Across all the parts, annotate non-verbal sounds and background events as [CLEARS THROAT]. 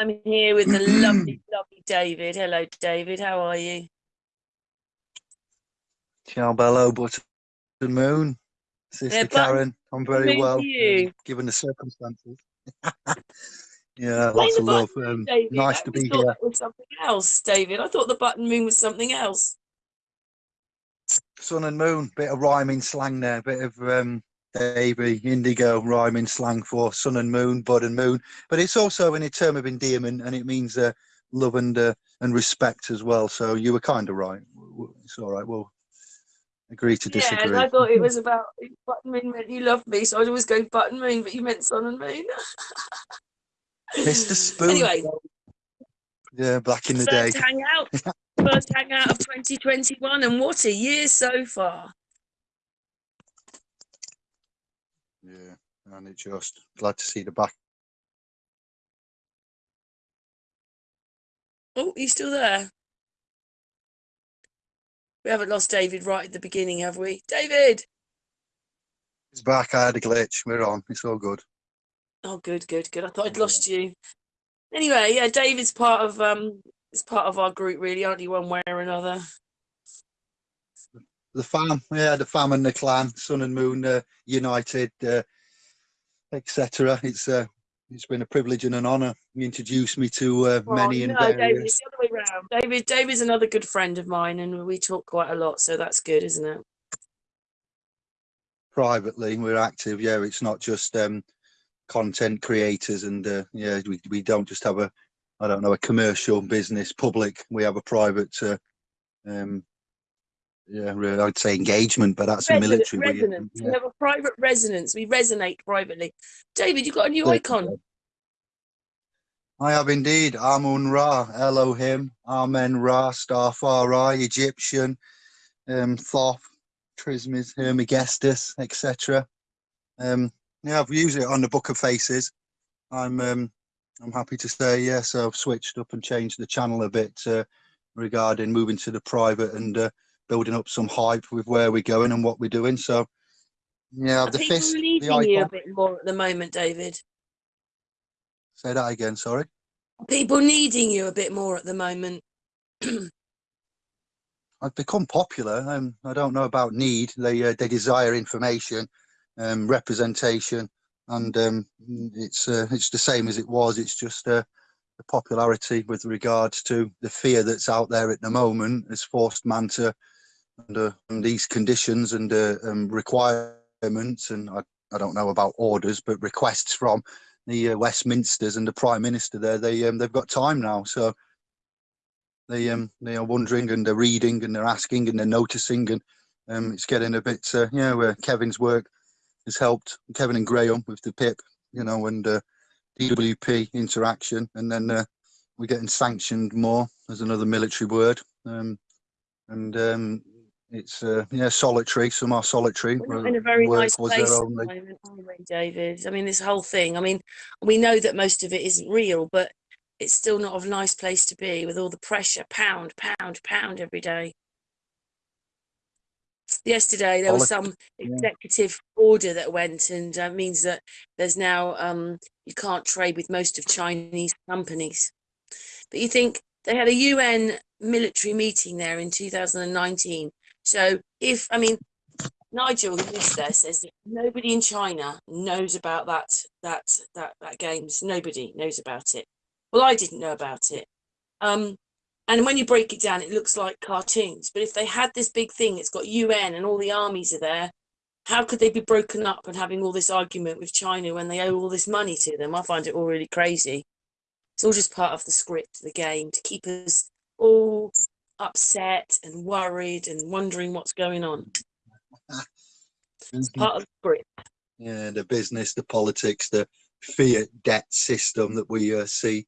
I'm here with the lovely, [CLEARS THROAT] lovely David. Hello, David. How are you? Ciao, bello, button moon. Sister Yeah, Karen, I'm very well, you. given the circumstances. [LAUGHS] yeah, Explain lots of love. Um, nice I to be thought here. that was something else, David. I thought the button moon was something else. Sun and moon, bit of rhyming slang there, bit of um, Davy, indigo rhyming slang for sun and moon, bud and moon. But it's also in a term of endearment and it means uh, love and uh, and respect as well. So you were kind of right. It's all right. We'll agree to Yeah, disagree. and I thought it was about button moon meant you loved me, so I'd always go button moon, but you meant sun and moon. [LAUGHS] Mr. Spoon. Anyway, Yeah, back in the day. first hangout, [LAUGHS] first hangout of 2021, and what a year so far. Yeah, and it's just glad to see the back. Oh, he's still there. We haven't lost David right at the beginning, have we? David! He's back. I had a glitch. We're on. It's all good. Oh, good, good, good. I thought I'd lost you. Anyway, yeah, David's part of um, is part of our group, really, aren't you? One way or another. The fam, yeah, the fam and the clan, sun and moon, uh, united, uh, etc. It's uh, it's been a privilege and an honour. You introduced me to uh, Oh, many and no, David, various. it's the other way round. David, David's another good friend of mine, and we talk quite a lot, so that's good, isn't it? privately we're active yeah it's not just um content creators and uh, yeah we, we don't just have a i don't know a commercial business public we have a private uh, um yeah i'd say engagement but that's a military we- resonance. We yeah. have a private resonance. We resonate privately. David, you got a new Yeah. icon. I have indeed. Amun Ra, Elohim, Amen Ra, Starfari, Egyptian, um, Thoth, Trismes, Hermagestus, etc. Um, yeah, I've used it on the Book of Faces. I'm um, I'm happy to say yes. I've switched up and changed the channel a bit uh, regarding moving to the private and uh, building up some hype with where we're going and what we're doing. So yeah, Are the people fist, the needing you a bit more at the moment, David? Say that again. Sorry. Are people needing you a bit more at the moment? [CLEARS THROAT] I've become popular. Um, I don't know about need. They uh, they desire information, um, representation, and um, it's uh, it's the same as it was. It's just uh, the popularity with regards to the fear that's out there at the moment has forced man to under these conditions and uh, um, requirements, and I, I don't know about orders, but requests from the uh, Westminsters and the Prime Minister there. They um, they've got time now, so they um they are wondering and they're reading and they're asking and they're noticing and um it's getting a bit uh, yeah where Kevin's work has helped Kevin and Graham with the PIP you know and uh, DWP interaction and then uh, we're getting sanctioned more as another military word um and um it's uh, yeah solitary some are solitary We're in a very work nice place at the moment, are we, David? I mean, this whole thing. I mean, we know that most of it isn't real, but it's still not a nice place to be with all the pressure, pound, pound, pound every day. Yesterday, there was some yeah. executive order that went and uh, means that there's now um, you can't trade with most of Chinese companies. But you think they had a UN military meeting there in 2019. So if I mean Nigel, there, says that nobody in China knows about that that that that games. Nobody knows about it. Well, I didn't know about it. Um, and when you break it down, it looks like cartoons. But if they had this big thing, it's got UN and all the armies are there. How could they be broken up and having all this argument with China when they owe all this money to them? I find it all really crazy. It's all just part of the script, the game, to keep us all upset and worried and wondering what's going on. [LAUGHS] It's part of the script. yeah the business the politics the fiat debt system that we uh, see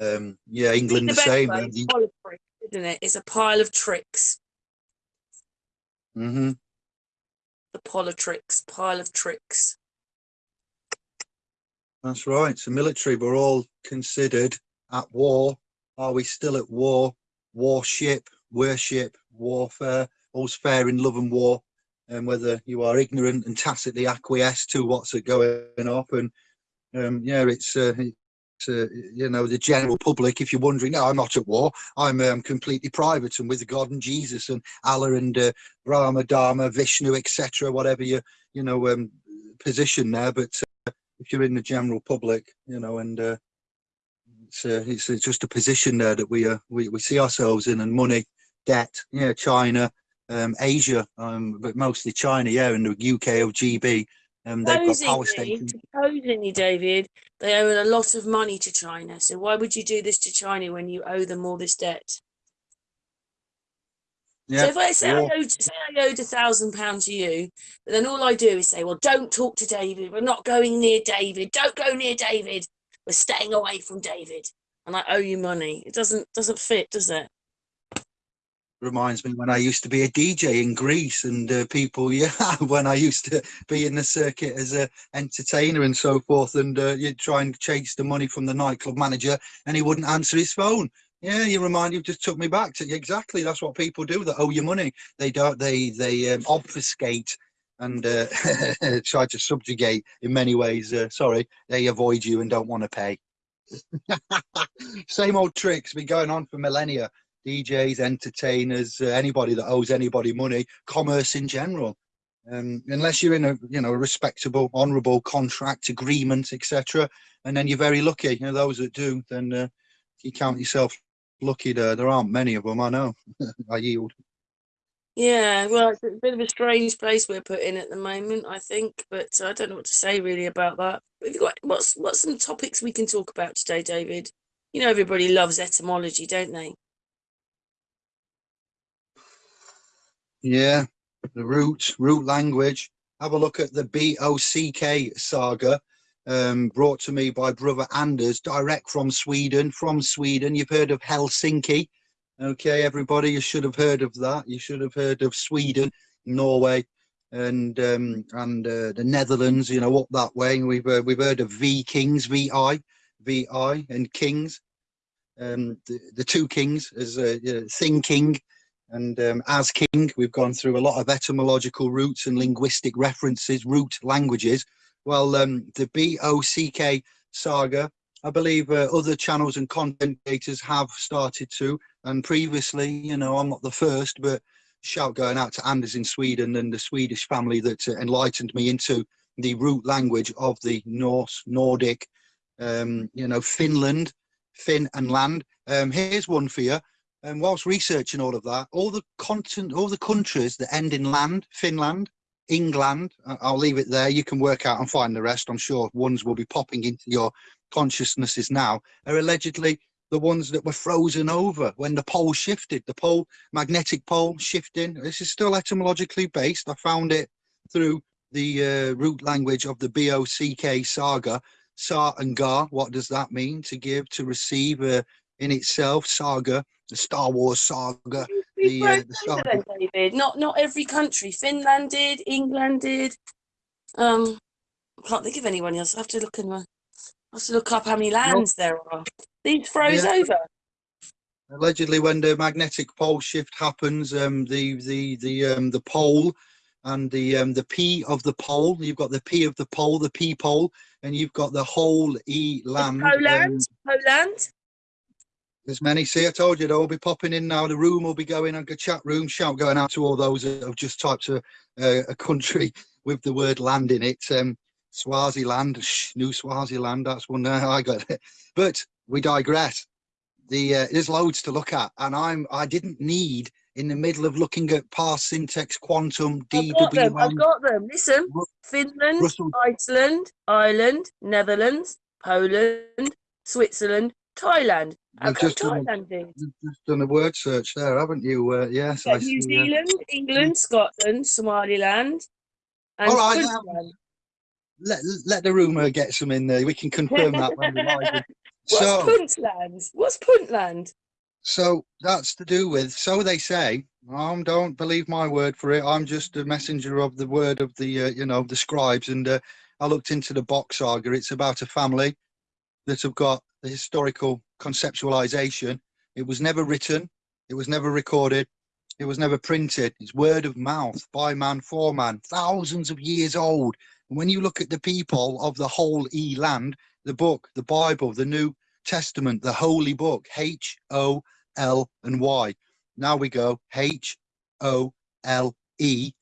um yeah england the, the same way, the- politics, isn't it? It's a pile of tricks. mhm. The politricks, pile of tricks. That's right. So military, we're all considered at war. Are we still at war? Warship, worship, warfare, all's fair in love and war. And whether you are ignorant and tacitly acquiesce to what's going on, and um, yeah, it's uh, uh, you know the general public. If you're wondering, no, I'm not at war. I'm um, completely private and with God and Jesus and Allah and uh, Brahma, Dharma, Vishnu, etc. Whatever your you know um, position there, but uh, if you're in the general public, you know, and uh, it's, uh, it's it's just a position there that we uh, we we see ourselves in, and money, debt, yeah, China, um, Asia, um, but mostly China, yeah, and the UK of GB. Um, they've got power stations. supposedly, David, they owe a lot of money to China. So why would you do this to China when you owe them all this debt? Yeah, So if I say I owed, say I owed a thousand pounds to you, but then all I do is say, well, don't talk to David. We're not going near David. Don't go near David. We're staying away from David. And I owe you money. It doesn't doesn't fit, does it? reminds me when I used to be a DJ in Greece and uh, people, [LAUGHS] yeah, when I used to be in the circuit as a entertainer and so forth, and uh, you'd try and chase the money from the nightclub manager, and he wouldn't answer his phone. Yeah, you remind you just took me back to exactly. That's what people do that owe you money. They don't. They they um, obfuscate and uh, [LAUGHS] try to subjugate in many ways. Uh, sorry, they avoid you and don't want to pay. [LAUGHS] Same old tricks been going on for millennia. DJs, entertainers, uh, anybody that owes anybody money, commerce in general. Um, unless you're in a you know a respectable, honourable contract agreement, etc., and then you're very lucky. You know those that do, then uh, you count yourself lucky. There, there aren't many of them. I know. [LAUGHS] I yield. Yeah, well, it's a bit of a strange place we're put in at the moment, I think, but I don't know what to say really about that. We've got what's what's some topics we can talk about today, David? You know, everybody loves etymology, don't they? Yeah, the root, root language. Have a look at the BOCK saga, um, brought to me by brother Anders, direct from Sweden. From Sweden, you've heard of Helsinki. Okay, everybody, you should have heard of that. You should have heard of Sweden, Norway, and um, and uh, the Netherlands. You know, up that way. We've uh, we've heard of V Kings, VI, VI, and Kings. Um, the, the two kings as uh, yeah, thinking and um, as king we've gone through a lot of etymological roots and linguistic references root languages well um, the bock saga i believe uh, other channels and content creators have started to and previously you know i'm not the first but shout going out to anders in sweden and the swedish family that uh, enlightened me into the root language of the norse nordic um, you know finland fin and land um, here's one for you and whilst researching all of that, all the continent, all the countries that end in land, Finland, England, I'll leave it there. You can work out and find the rest. I'm sure ones will be popping into your consciousnesses now, are allegedly the ones that were frozen over when the pole shifted, the pole, magnetic pole shifting. This is still etymologically based. I found it through the uh, root language of the BOCK saga. Sa and Ga, what does that mean? To give, to receive, uh, in itself, saga, the Star Wars saga. The, uh, the Star- David. Not not every country. Finland did, England did. Um, I can't think of anyone else. I have to look in my. I have to look up how many lands there are. These froze Yeah. over. allegedly when the magnetic pole shift happens um the the the um the pole and the um the p of the pole you've got the p of the pole the p pole and you've got the whole e land um, Poland, Poland. there's many see i told you they'll be popping in now the room will be going on the chat room shout going out to all those that have just typed a, a, a country [LAUGHS] with the word land in it um swaziland Shh, new swaziland that's one there i got it but we digress the uh, there's loads to look at and i'm i didn't need in the middle of looking at pars syntax quantum I've got them. I've got them. Listen, Ru- Finland, Russell- Iceland, Ireland, Netherlands, Poland, Switzerland, Thailand. You've come just done- Thailand you've just done a word search there haven't you uh, yes Yeah, I New see, uh, Zealand, England, Scotland, Somaliland, and All right, let, let the rumor get some in there we can confirm that when live. [LAUGHS] What's so Puntland? What's Puntland? so that's to do with so they say um don't believe my word for it. I'm just a messenger of the word of the uh, you know the scribes and uh, i looked into the box saga. It's about a family that have got the historical conceptualization. It was never written. It was never recorded. It was never printed. It's word of mouth by man for man thousands of years old. And when you look at the people of the whole e land the book, the Bible, the New Testament, the Holy Book, H O L and Y. Now we go H O L E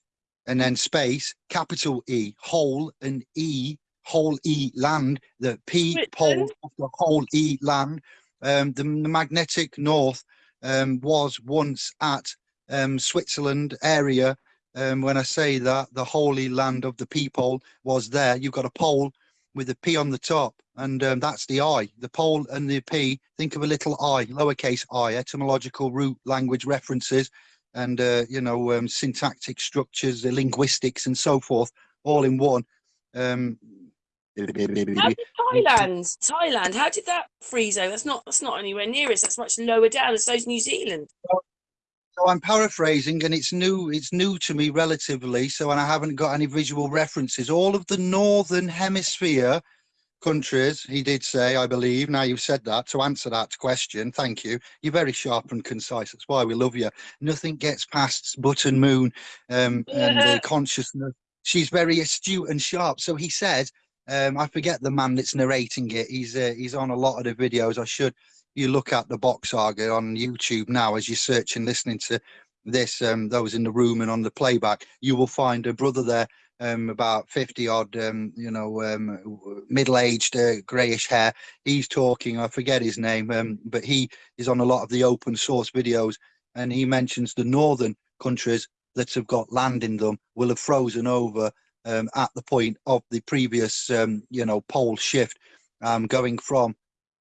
and then space, capital E, whole and E, whole E land, the P pole of the whole E land. Um, the, the magnetic north um, was once at um, Switzerland area. Um, when I say that, the holy land of the people was there. You've got a pole with a P on the top, and um, that's the I. The pole and the P, think of a little I, lowercase i, etymological root language references, and, uh, you know, um, syntactic structures, the linguistics, and so forth, all in one. Um, How did Thailand, Thailand, how did that freeze over? That's not that's not anywhere near us. That's much lower down. So is New Zealand. So I'm paraphrasing, and it's new. It's new to me relatively. So, and I haven't got any visual references. All of the northern hemisphere countries, he did say, I believe. Now you've said that to answer that question. Thank you. You're very sharp and concise. That's why we love you. Nothing gets past Button Moon um, and uh, consciousness. She's very astute and sharp. So he said, um, I forget the man that's narrating it. He's uh, he's on a lot of the videos. I should you look at the box saga on YouTube now as you search and listening to this. Um, those in the room and on the playback, you will find a brother there, um, about fifty odd, um, you know, um, middle-aged, uh, greyish hair. He's talking. I forget his name, um, but he is on a lot of the open source videos, and he mentions the northern countries that have got land in them will have frozen over um, at the point of the previous, um, you know, pole shift, um, going from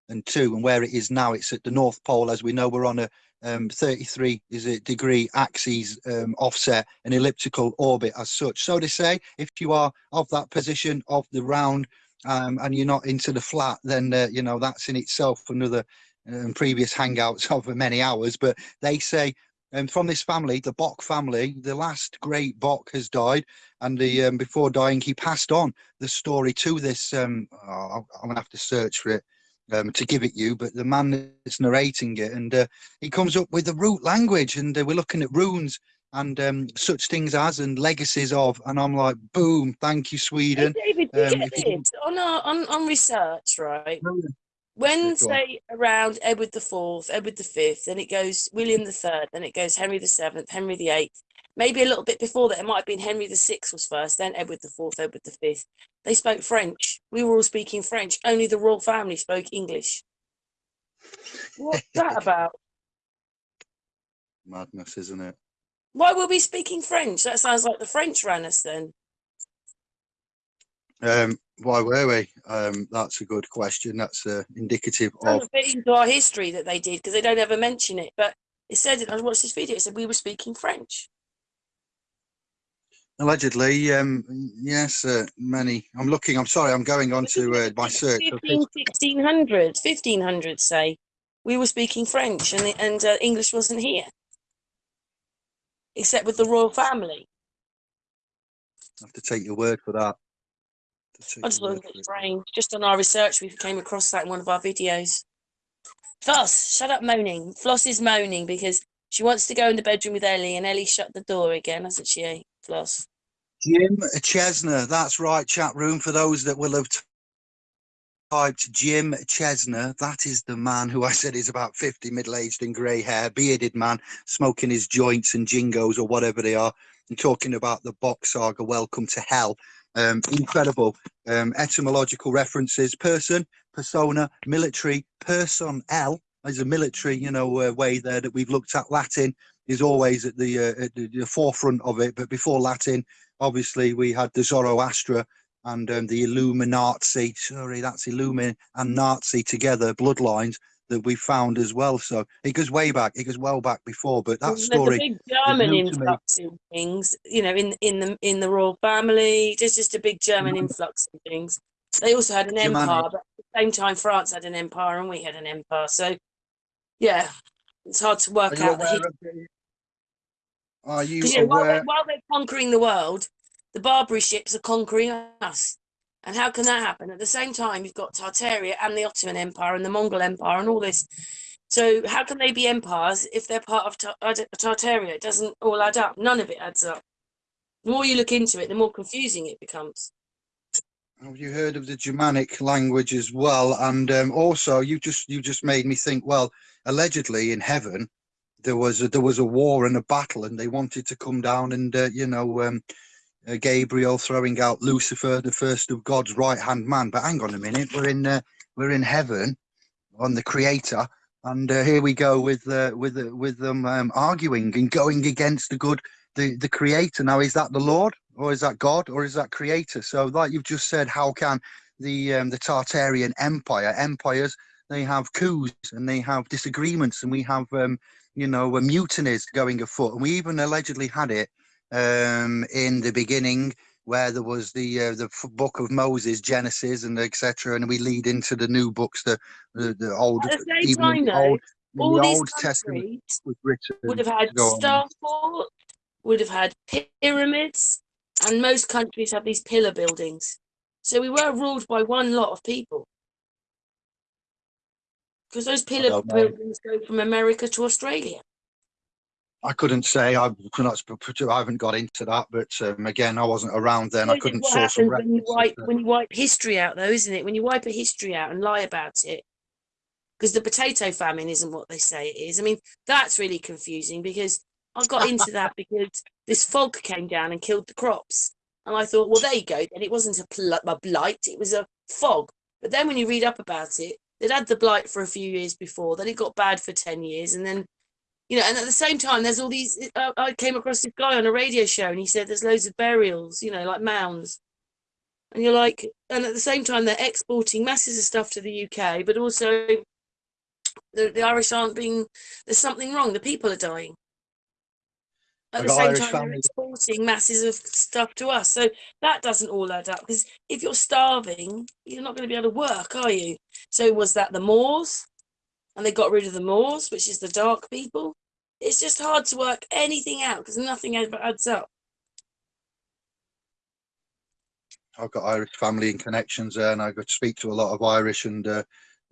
and to, and where it is now, it's at the North Pole. As we know, we're on a um, 33 is a degree axis um, offset, an elliptical orbit as such. So to say, if you are of that position of the round um, and you're not into the flat, then uh, you know that's in itself another um, previous hangouts [LAUGHS] of many hours. But they say um, from this family, the Bok family, the last great Bok has died, and the um, before dying, he passed on the story to this. Um, oh, I'm gonna have to search for it um, to give it you, but the man that's narrating it, and uh, he comes up with the root language, and uh, we're looking at runes and um, such things as and legacies of, and I'm like, boom, thank you, Hey, Sweden. David, you Um, get if you- on our on, on research, right? Yeah, When go on. say around Edward the Fourth, Edward the Fifth, then it goes William the Third, then it goes Henry the Seventh, Henry the Eighth. Maybe a little bit before that, it might have been Henry the Sixth was first, then Edward the Fourth, Edward the Fifth. They spoke French. We were all speaking French. Only the royal family spoke English. What's [LAUGHS] that about? Madness, isn't it? Why were we speaking French? That sounds like the French ran us then. Um, why were we? Um, that's a good question. That's uh, indicative of into our history that they did because they don't ever mention it. But it said. I watched this video. It said we were speaking French. Allegedly. Um, yes, uh, many. I'm looking. I'm sorry. I'm going on to uh, my search. of 15, 1600, 1500 say we were speaking French and the, and uh, English wasn't here, except with the royal family. I have to take your word for that. To I just your thought word it for was it. strange. Just on our research, we came across that in one of our videos. Floss, shut up moaning. Floss is moaning because she wants to go in the bedroom with Ellie, and Ellie shut the door again, hasn't she? Floss. Jim Chesnut. That's right. Chat room for those that will have typed Jim Chesnut. That is the man who I said is about 50, middle-aged and grey hair, bearded man, smoking his joints and jingos or whatever they are, and talking about the box saga. Welcome to hell. Um, incredible um, etymological references. Person, persona, military, person, L is a military, you know, uh, way there that we've looked at. Latin is always at the, uh, at the, the forefront of it, but before Latin, obviously we had the Zoroastra and um, the Illuminati. Sorry, that's Illumin and Nazi together, bloodlines that we found as well. So it goes way back. It goes well back before, but that There's a story. big German new to me. influx in things, you know, in in the in the royal family. There's just a big German German- influx in things. They also had an Germanic. empire, but at the same time, France had an empire and we had an empire. So, yeah, it's hard to work out the aware history. of the- Are you you know, while, they're, while they're conquering the world, the Barbary ships are conquering us. And how can that happen? At the same time, you've got Tartaria and the Ottoman Empire and the Mongol Empire and all this. So how can they be empires if they're part of Tar- Tartaria? It doesn't all add up. None of it adds up. The more you look into it, the more confusing it becomes. Have you heard of the Germanic language as well? And um, also, you just you just made me think. Well, allegedly in heaven, there was a, there was a war and a battle, and they wanted to come down and uh, you know um, uh, Gabriel throwing out Lucifer, the first of God's right hand man. But hang on a minute, we're in uh, we're in heaven on the Creator, and uh, here we go with uh, with uh, with them um, arguing and going against the good the the Creator. Now, is that the Lord? or is that God, or is that Creator? So, like you've just said, how can the um, the Tartarian Empire empires they have coups and they have disagreements, and we have um, you know uh, mutinies going afoot, and we even allegedly had it um, in the beginning where there was the uh, the book of Moses, Genesis, and etc., and we lead into the new books, the the, the old, even the old, all the these Old Testament was written. would have had on. Would have had pyramids, and most countries have these pillar buildings. So we were ruled by one lot of people. Because those pillar buildings go from America to Australia. I couldn't say. I could not. I haven't got into that, but um, again, I wasn't around then. I couldn't source happens when you wipe when you wipe history out, though, isn't it? When you wipe a history out and lie about it, because the potato famine isn't what they say it is. I mean, that's really confusing because I got [LAUGHS] into that because this fog came down and killed the crops, and I thought, well, there you go. Then it wasn't a, a blight; it was a fog. But then when you read up about it, they'd had the blight for a few years before. Then it got bad for ten years, and then you know, and at the same time, there's all these. Uh, I came across this guy on a radio show, and he said there's loads of burials, you know, like mounds. And you're like, and at the same time, they're exporting masses of stuff to the UK, but also the, the Irish aren't being. There's something wrong. The people are dying. At the same Irish time, they're exporting masses of stuff to us. So that doesn't all add up. Because if you're starving, you're not going to be able to work, are you? So was that the Moors? And they got rid of the Moors, which is the dark people. It's just hard to work anything out because nothing ever adds up. I've got Irish family and connections there, and I could speak to a lot of Irish. And uh,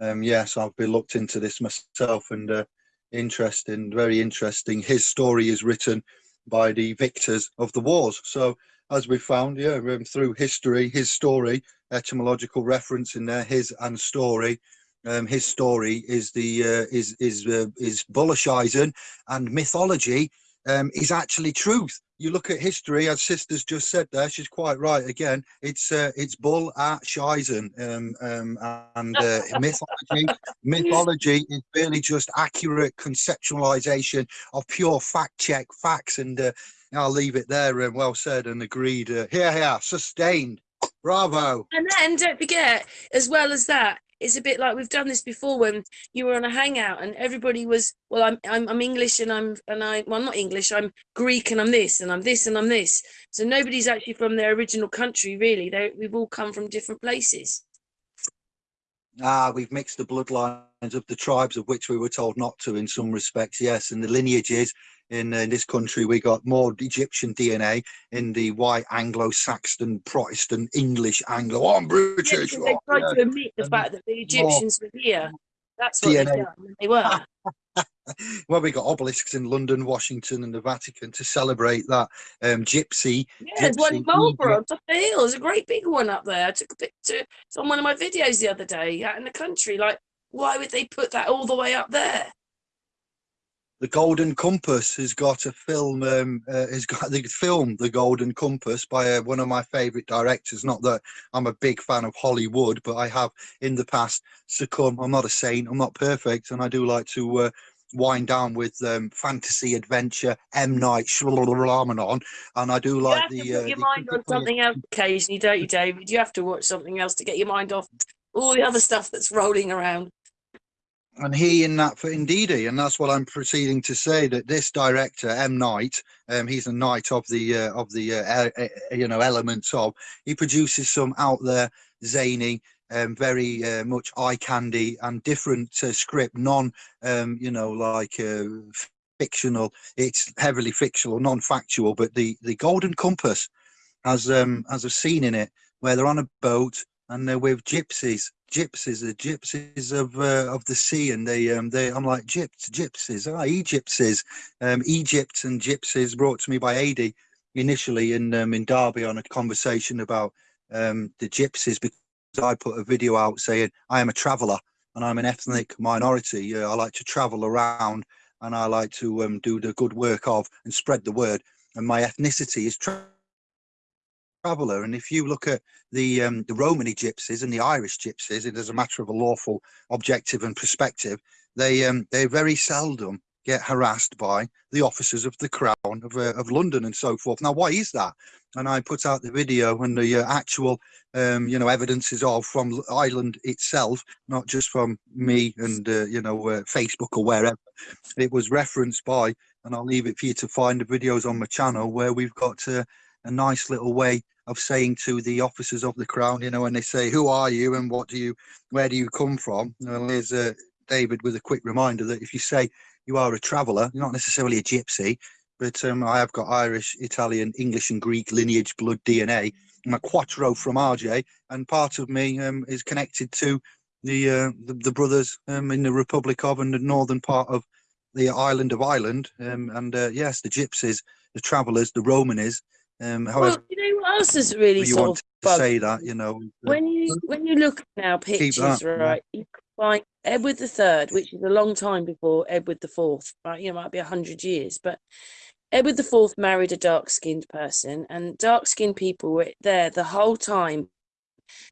um, yes, I've been looked into this myself, and uh, interesting, very interesting. His story is written by the victors of the wars. So, as we found, yeah, um, through history, his story, etymological reference in there, his and story. Um, his story is the uh, is is uh, is Bullishism and mythology um, is actually truth. You look at history, as sisters just said there, she's quite right. Again, it's uh, it's bull at Shizen, um, um, and uh, [LAUGHS] mythology. mythology is really just accurate conceptualization of pure fact check facts, and uh, I'll leave it there. And well said and agreed. Uh, here, here, sustained. Bravo. And then don't forget, as well as that, it's a bit like we've done this before when you were on a hangout and everybody was, well, I'm I'm, I'm English and I'm and I well I'm not English, I'm Greek and I'm this and I'm this and I'm this. So nobody's actually from their original country, really. They we've all come from different places. Ah, we've mixed the bloodlines of the tribes of which we were told not to in some respects, yes, and the lineages in, uh, in this country we got more Egyptian DNA in the white Anglo-Saxon, Protestant, English, Anglo. Oh, I'm British. because they oh, tried yeah. to admit the fact that the Egyptians were here. That's what DNA. They were. [LAUGHS] Well, we got obelisks in London, Washington, and the Vatican to celebrate that um, gypsy. Yeah, there's one in Marlborough on top of the hill. There's a great big one up there. I took a picture. It's on one of my videos the other day out in the country. Like, why would they put that all the way up there? The Golden Compass has got a film. Um, uh, has got [LAUGHS] the film The Golden Compass by uh, one of my favourite directors. Not that I'm a big fan of Hollywood, but I have in the past succumbed. I'm not a saint. I'm not perfect, and I do like to uh, wind down with um, fantasy adventure. M Night Shyamalan, on, and I do like You have the. to put uh, your mind on something else occasionally, don't you, David? You have to watch something else to get your mind off all the other stuff that's rolling around. And he in that for Indeedy, and that's what I'm proceeding to say that this director M Knight, um, he's a knight of the uh, of the uh, you know elements of. He produces some out there zany, um, very uh, much eye candy and different uh, script, non um, you know like uh, fictional. It's heavily fictional, non-factual, but the the Golden Compass has um has a scene in it where they're on a boat and they're with gypsies gypsies the gypsies of uh, of the sea and they um they i'm like gyps gypsies ah egyptsies um egypt and gypsies brought to me by ad initially in um in derby on a conversation about um, the gypsies because I put a video out saying I am a traveller and I'm an ethnic minority. Uh, I like to travel around and I like to um, do the good work of and spread the word. And my ethnicity is traveller. And if you look at the um, the Romany gypsies and the Irish gypsies, it is a matter of a lawful objective and perspective. They um, they very seldom get harassed by the officers of the Crown of, uh, of London and so forth. Now, why is that? And I put out the video and the uh, actual, um, you know, evidences of from Ireland itself, not just from me and, uh, you know, uh, Facebook or wherever. It was referenced by, and I'll leave it for you to find the videos on my channel where we've got uh, a nice little way of saying to the officers of the Crown, you know, when they say, who are you and what do you, where do you come from? Well, here's uh, David with a quick reminder that if you say you are a traveller, you're not necessarily a gypsy, but um, I have got Irish, Italian, English, and Greek lineage, blood DNA. I'm a quattro from RJ, and part of me um, is connected to the, uh, the, the brothers um, in the Republic of and the northern part of the island of Ireland. Um, and uh, yes, the gypsies, the travellers, the Romanis. Um, however, Well, you know what else is really you sort want of to bugged say that, you know, when you when you look at now pictures, that, yeah. right? You find Edward the Third, which is a long time before Edward the Fourth, right? You know, might be a hundred years, but Edward the Fourth married a dark-skinned person, and dark-skinned people were there the whole time.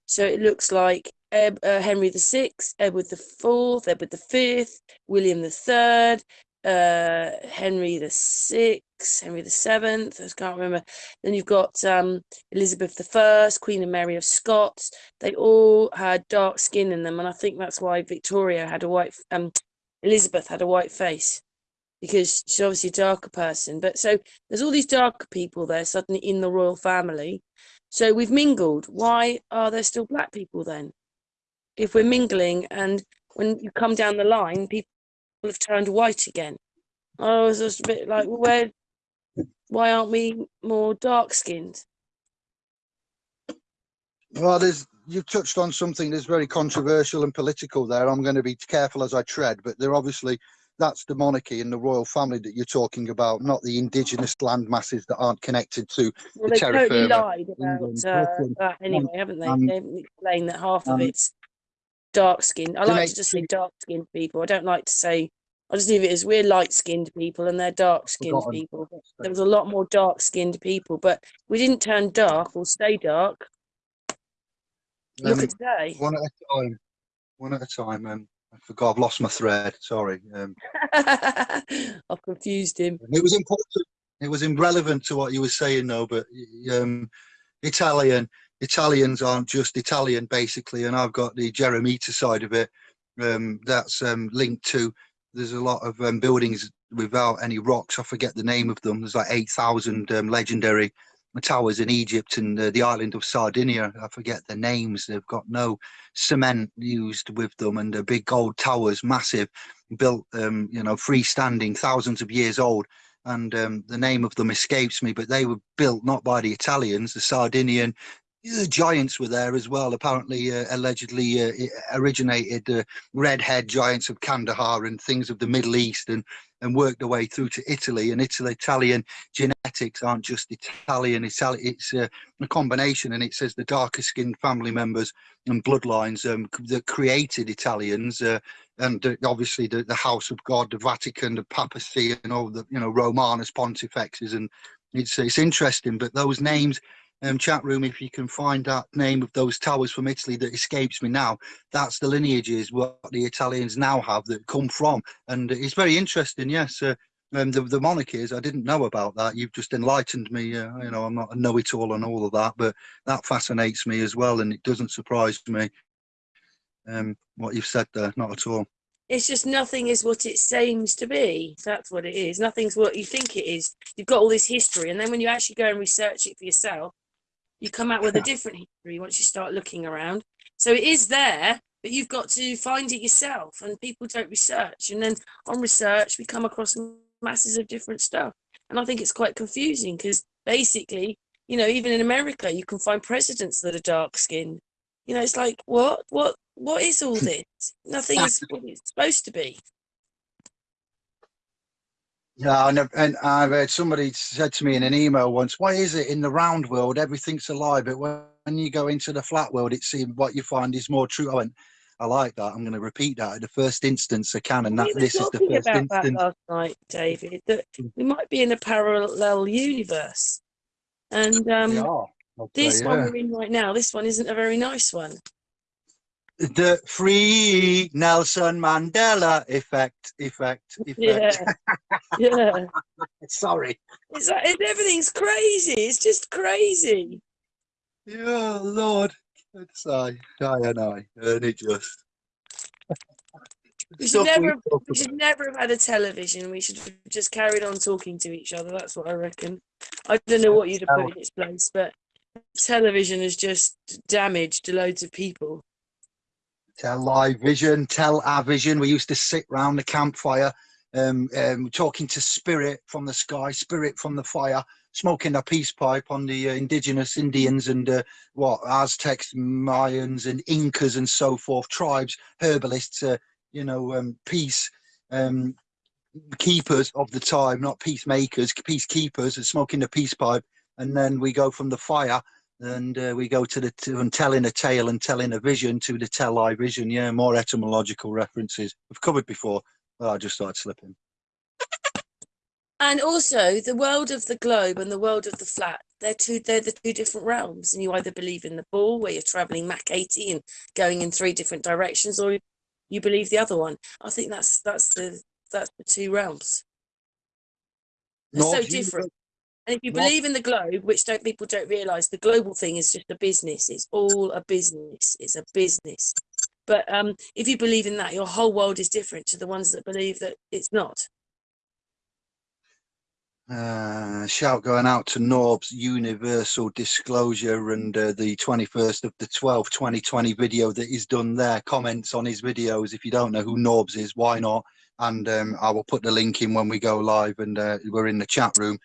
So it looks like Ed, uh, Henry the Sixth, Edward the Fourth, Edward the Fifth, William the Third, uh, Henry the Sixth, Henry the Seventh. I can't remember. Then you've got um, Elizabeth the First, Queen and Mary of Scots. They all had dark skin in them, and I think that's why Victoria had a white. Um, Elizabeth had a white face because she's obviously a darker person. But so there's all these darker people there suddenly in the royal family. So we've mingled. Why are there still black people then? If we're mingling, and when you come down the line, people have turned white again. I was just a bit like, well, where? Why aren't we more dark skinned? Well, there's you've touched on something that's very controversial and political there. I'm going to be careful as I tread, but they're obviously that's the monarchy and the royal family that you're talking about, not the indigenous land masses that aren't connected to. Well, the they terra totally firma, lied about uh, that anyway, haven't they? um, they haven't explained that half of um, it's dark skinned. I like to just say dark skinned people. I don't like to say. I just leave it as we're light skinned people and they're dark skinned Forgotten. people. There was a lot more dark skinned people, but we didn't turn dark or stay dark. Look Um, at today. one at a time. One at a time. Um, I forgot. I've lost my thread. Sorry. Um, [LAUGHS] I've confused him. it was important. It was irrelevant to what you were saying, though. But um, Italian Italians aren't just Italian, basically, and I've got the Jeremita side of it. Um, that's um, linked to. There's a lot of um, buildings without any rocks. I forget the name of them. There's like eight thousand um, legendary towers in Egypt and uh, the island of Sardinia. I forget the names. They've got no cement used with them, and the big gold towers, massive, built, um, you know, freestanding, thousands of years old. And um, the name of them escapes me, but they were built not by the Italians, the Sardinian. The giants were there as well. Apparently, uh, allegedly uh, originated uh, redhead giants of Kandahar and things of the Middle East, and and worked their way through to Italy. And Italy, Italian genetics aren't just Italian. Itali- it's uh, a combination, and it says the darker skinned family members and bloodlines um, that created Italians, uh, and uh, obviously the, the House of God, the Vatican, the papacy, and all the you know Romanus Pontifexes, and it's it's interesting. But those names, um, chat room, if you can find that name of those towers from Italy that escapes me now, that's the lineages what the Italians now have that come from, and it's very interesting. Yes. Uh, um, the, the monarchies, I didn't know about that. You've just enlightened me. Uh, you know, I'm not a know-it-all on all of that, but that fascinates me as well, and it doesn't surprise me. Um, what you've said there, not at all. It's just nothing is what it seems to be. That's what it is. Nothing's what you think it is. You've got all this history, and then when you actually go and research it for yourself, you come out with a different history once you start looking around. So it is there, but you've got to find it yourself, and people don't research. And then on research, we come across masses of different stuff, and I think it's quite confusing because basically, you know, even in America, you can find presidents that are dark skinned. You know, it's like what, what, what is all [LAUGHS] this? Nothing is what it's supposed to be. Yeah, and, I've- and I've heard somebody said to me in an email once, "Why is it in the round world everything's alive, but when you go into the flat world, it seems what you find is more true. I went, I like that. I'm going to repeat that at the first instance I can, and that we this is the first about that instance. last night, David. That we might be in a parallel universe, and um, We are. I'll this say, one we're in right now, this one isn't a very nice one. The free Nelson Mandela effect, effect, effect. Yeah, yeah. [LAUGHS] Sorry. It's like everything's crazy. It's just crazy. Yeah, Lord. It's I, I and I, and it just. We should never, talk we should never have had a television. We should have just carried on talking to each other. That's what I reckon. I don't know what you'd have put in its place, but television has just damaged loads of people. Tell live vision, tell our vision. We used to sit round the campfire, um, um, talking to spirit from the sky, spirit from the fire, smoking a peace pipe on the uh, indigenous Indians and uh, what Aztecs, Mayans, and Incas and so forth, tribes, herbalists, uh, you know, um, peace um, keepers of the time, not peacemakers, peacekeepers, and smoking the peace pipe. And then we go from the fire and uh, we go to the to, and telling a tale and telling a vision to the tell I vision. Yeah, more etymological references we've covered before. Well, I just started slipping. And also the world of the globe and the world of the flat, they're two they're the two different realms. And you either believe in the ball where you're traveling Mach 80 and going in three different directions, or you believe the other one. I think that's that's the that's the two realms. They're so different. And if you believe in the globe, which don't people don't realise, the global thing is just a business. It's all a business. It's a business. But um, if you believe in that, your whole world is different to the ones that believe that it's not. Uh, shout going out to Norb's Universal Disclosure and uh, the 21st of the 12th 2020 video that he's done there. Comments on his videos. If you don't know who Norb's is, why not? And um, I will put the link in when we go live and uh, we're in the chat room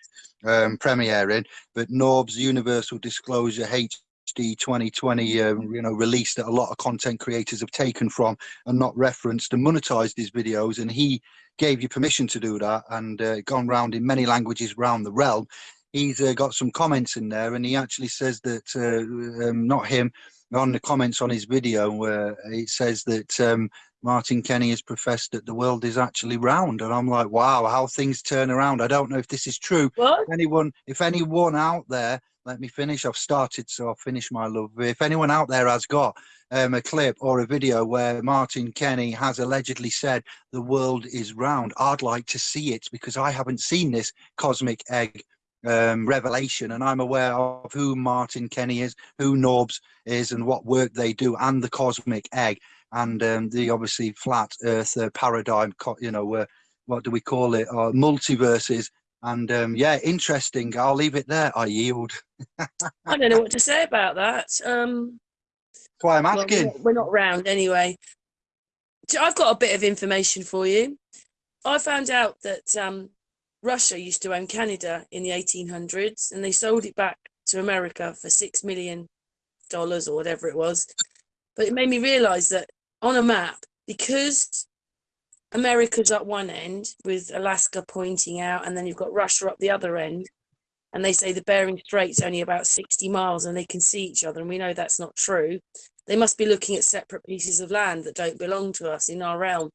um, premiering. But Norb's Universal Disclosure HD 2020, um, you know, release that a lot of content creators have taken from and not referenced and monetized his videos. And he gave you permission to do that and uh, gone round in many languages around the realm. He's uh, got some comments in there, and he actually says that uh, um, not him on the comments on his video where it says that um, Martin Kenny has professed that the world is actually round, and I'm like, wow, how things turn around. I don't know if this is true. What? If anyone, if anyone out there, let me finish. I've started, so I'll finish my love. If anyone out there has got um, a clip or a video where Martin Kenny has allegedly said the world is round. I'd like to see it because I haven't seen this cosmic egg um, revelation, and I'm aware of who Martin Kenny is, who Norbs is, and what work they do, and the cosmic egg, and um, the obviously flat Earth uh, paradigm. You know, uh, what do we call it? Uh, multiverses. And um, yeah, interesting. I'll leave it there. I yield. [LAUGHS] I don't know what to say about that. Um, That's why I'm well, asking. not, we're not round anyway. I've got a bit of information for you. I found out that um, Russia used to own Canada in the 1800s, and they sold it back to America for six million dollars or whatever it was. But it made me realise that on a map, because America's at one end with Alaska pointing out, and then you've got Russia up the other end, and they say the Bering Strait's only about 60 miles and they can see each other, and we know that's not true. They must be looking at separate pieces of land that don't belong to us in our realm.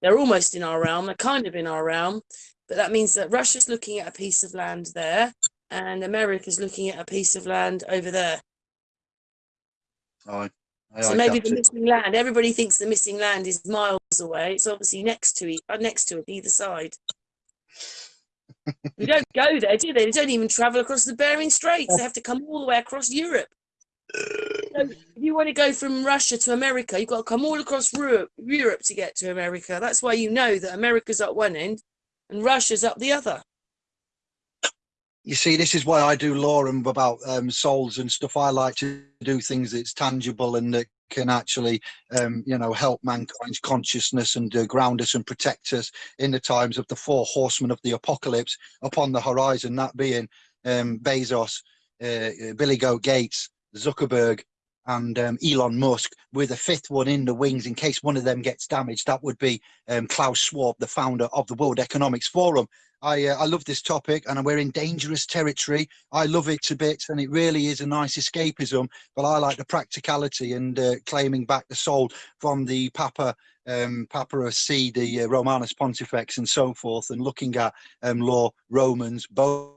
They're almost in our realm, they're kind of in our realm, but that means that Russia's looking at a piece of land there, and America's looking at a piece of land over there. I, I, So maybe the missing land. Everybody thinks the missing land is miles away. It's obviously next to it, uh, next to it, either side. we don't go there, do they? They don't even travel across the Bering Straits. They have to come all the way across Europe. So if you want to go from Russia to America, you've got to come all across Europe, Europe to get to America. That's why you know that America's at one end and Russia's up the other. You see this is why i do law and about um, souls and stuff. I like to do things that's tangible and that can actually um, you know help mankind's consciousness and uh, ground us and protect us in the times of the four horsemen of the apocalypse upon the horizon. That being um, bezos uh, billy goat gates zuckerberg and um, Elon Musk with a fifth one in the wings in case one of them gets damaged. That would be um, Klaus Schwab, the founder of the World Economics Forum. I, uh, I love this topic and we're in dangerous territory. I love it to bits and it really is a nice escapism, but I like the practicality and uh, claiming back the soul from the Papa um, Papacy, the uh, Romanus Pontifex and so forth and looking at um, law, Romans, both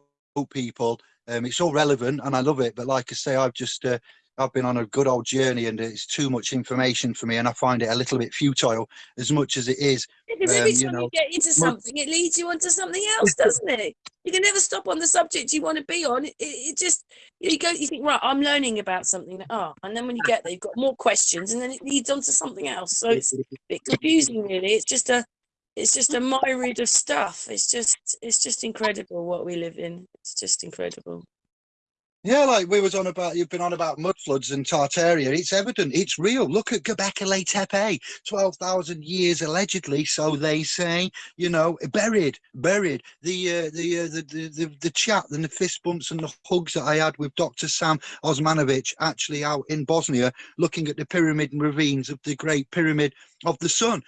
people. Um, it's all relevant and I love it. But like I say, I've just uh, I've been on a good old journey and it's too much information for me and I find it a little bit futile as much as it is. Because Um, every you time you know, get into something, it leads you onto something else, doesn't it? You can never stop on the subject you want to be on. It, it just you go, you think, right, I'm learning about something. Oh, and then when you get there, you've got more questions, and then it leads on to something else. So it's a bit confusing, really. It's just a, it's just a myriad of stuff. It's just, it's just incredible what we live in. It's just incredible. Yeah, like we was on about, you've been on about mud floods and Tartaria. It's evident, it's real. Look at Göbekli Tepe, 12,000 years allegedly, so they say, you know, buried, buried. The, uh, the, uh, the, the, the, the chat and the fist bumps and the hugs that I had with Dr. Sam Osmanagich actually out in Bosnia, looking at the pyramid and ravines of the Great Pyramid of the Sun.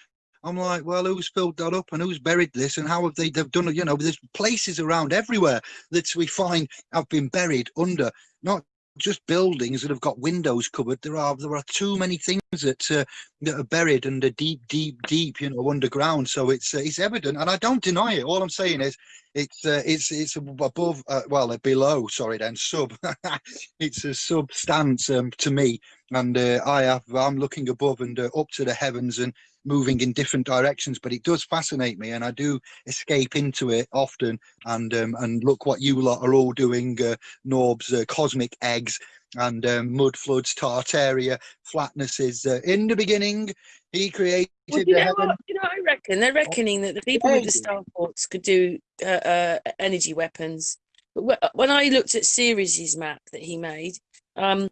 I'm like, well, who's filled that up and who's buried this and how have they they've done it? You know, there's places around everywhere that we find have been buried under not just buildings that have got windows covered. There are there are too many things that uh, that are buried under deep, deep, deep, you know, underground. So it's uh, it's evident, and I don't deny it. All I'm saying is it's uh, it's it's above, uh, well, uh, below. Sorry, then sub. [LAUGHS] it's a substance um, to me, and uh, I have I'm looking above and up to the heavens and moving in different directions. But it does fascinate me, and I do escape into it often. And um, and look what you lot are all doing, uh, Norbs, uh, cosmic eggs. And um, mud floods, Tartaria, flatnesses. Uh, in the beginning, he created Well, you know what? You know, I reckon they're reckoning that the people with the star forts could do uh, uh, energy weapons. But when I looked at Ceres' map that he made, um,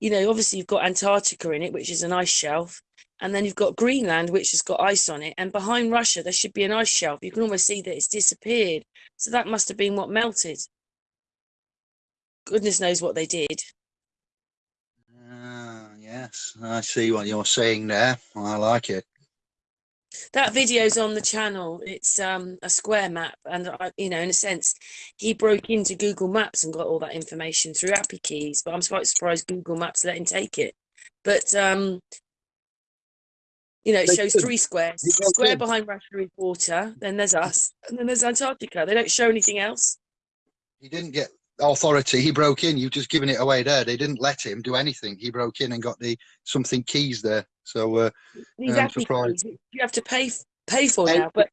you know, obviously you've got Antarctica in it, which is an ice shelf, and then you've got Greenland, which has got ice on it, and behind Russia there should be an ice shelf. You can almost see that it's disappeared. So that must have been what melted. Goodness knows what they did. Ah, yes, I see what you're saying there. I like it. that video's on the channel it's um a square map and I, you know in a sense he broke into google maps and got all that information through API keys but i'm quite surprised google maps let him take it but um you know it They shows could. three squares square in. behind is water then there's us and then there's antarctica they don't show anything else He didn't get authority. He broke in. You've just given it away there. They didn't let him do anything. He broke in and got the something keys there. So uh, these I'm appy surprised. keys you have to pay pay for now but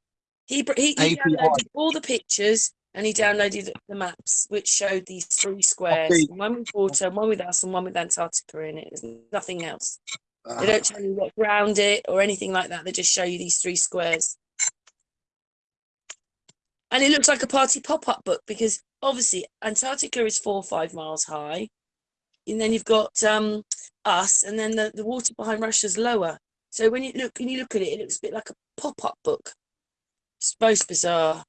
he he, he downloaded all the pictures and he downloaded the maps which showed these three squares one with water one with us and one with antarctica in it there's nothing else they uh, don't tell you what's around it or anything like that. They just show you these three squares. And it looks like a party pop-up book because obviously antarctica is four or five miles high. And then you've got um us and then the, the water behind russia's lower. So when you look when you look at it it looks a bit like a pop-up book. It's most bizarre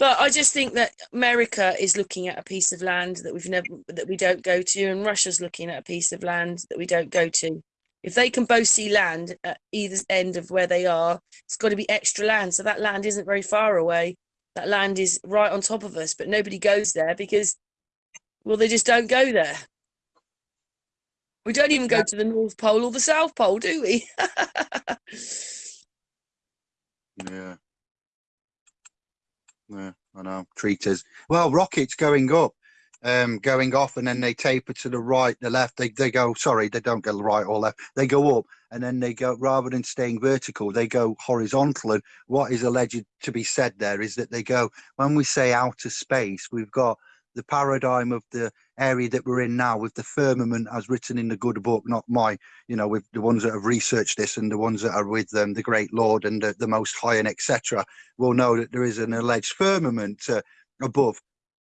but I just think that America is looking at a piece of land that we've never that we don't go to, and Russia's looking at a piece of land that we don't go to. If they can both see land at either end of where they are, it's got to be extra land. So that land isn't very far away. That land is right on top of us, but nobody goes there because, well, they just don't go there. We don't even go to the North Pole or the South Pole, do we? [LAUGHS] yeah. Yeah, I know. Treaters. Well, rockets going up, um, going off, and then they taper to the right, the left. They they go. Sorry, they don't go right or left. They go up, and then they go rather than staying vertical, they go horizontal. And what is alleged to be said there is that they go. When we say outer space, we've got the paradigm of the area that we're in now with the firmament as written in the good book not my you know with the ones that have researched this and the ones that are with um, the great lord and the, the most high and etc will know that there is an alleged firmament uh, above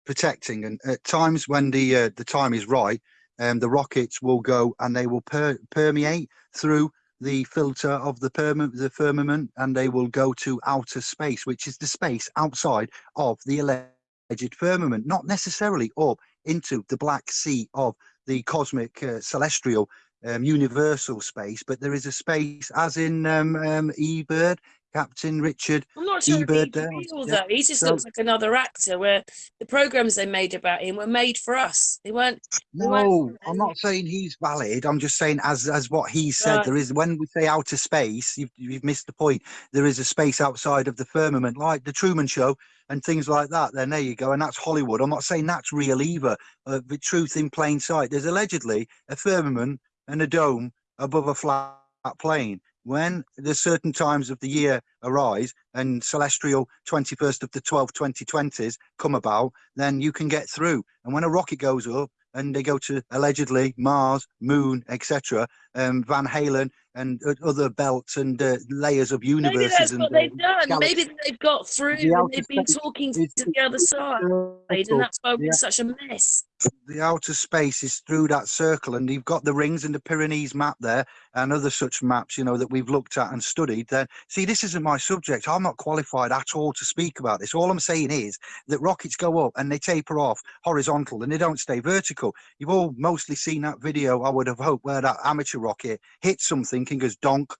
protecting. And at times when the uh, the time is right um, the rockets will go and they will per- permeate through the filter of the, perma- the firmament and they will go to outer space which is the space outside of the alleged firmament not necessarily up into the black sea of the cosmic uh, celestial um, universal space, but there is a space, as in um, um, E-Bird, Captain Richard. I'm not sure if he's there, real yeah. though. He just So- looks like another actor. Where the programs they made about him were made for us. They weren't. They weren't No, I'm not saying he's valid. I'm just saying, as as what he said, Right. there is when we say outer space, you've, you've missed the point. There is a space outside of the firmament, like the Truman Show and things like that. Then there you go, and that's Hollywood. I'm not saying that's real either. Uh, the truth in plain sight. There's allegedly a firmament and a dome above a flat plane. When the certain times of the year arise and celestial 21st of the 12 2020s come about, then you can get through. And when a rocket goes up and they go to allegedly Mars, Moon, etc., um, Van Allen and o- other belts and uh, layers of Maybe universes that's and what uh, they've done. galaxies. Maybe they've got through The and they've been talking to the other side, and that's why we're Yeah. such a mess. the outer space is through that circle and you've got the rings and the Piri Reis map there and other such maps you know that we've looked at and studied then see this isn't my subject i'm not qualified at all to speak about this all i'm saying is that rockets go up and they taper off horizontal and they don't stay vertical you've all mostly seen that video i would have hoped where that amateur rocket hits something and goes donk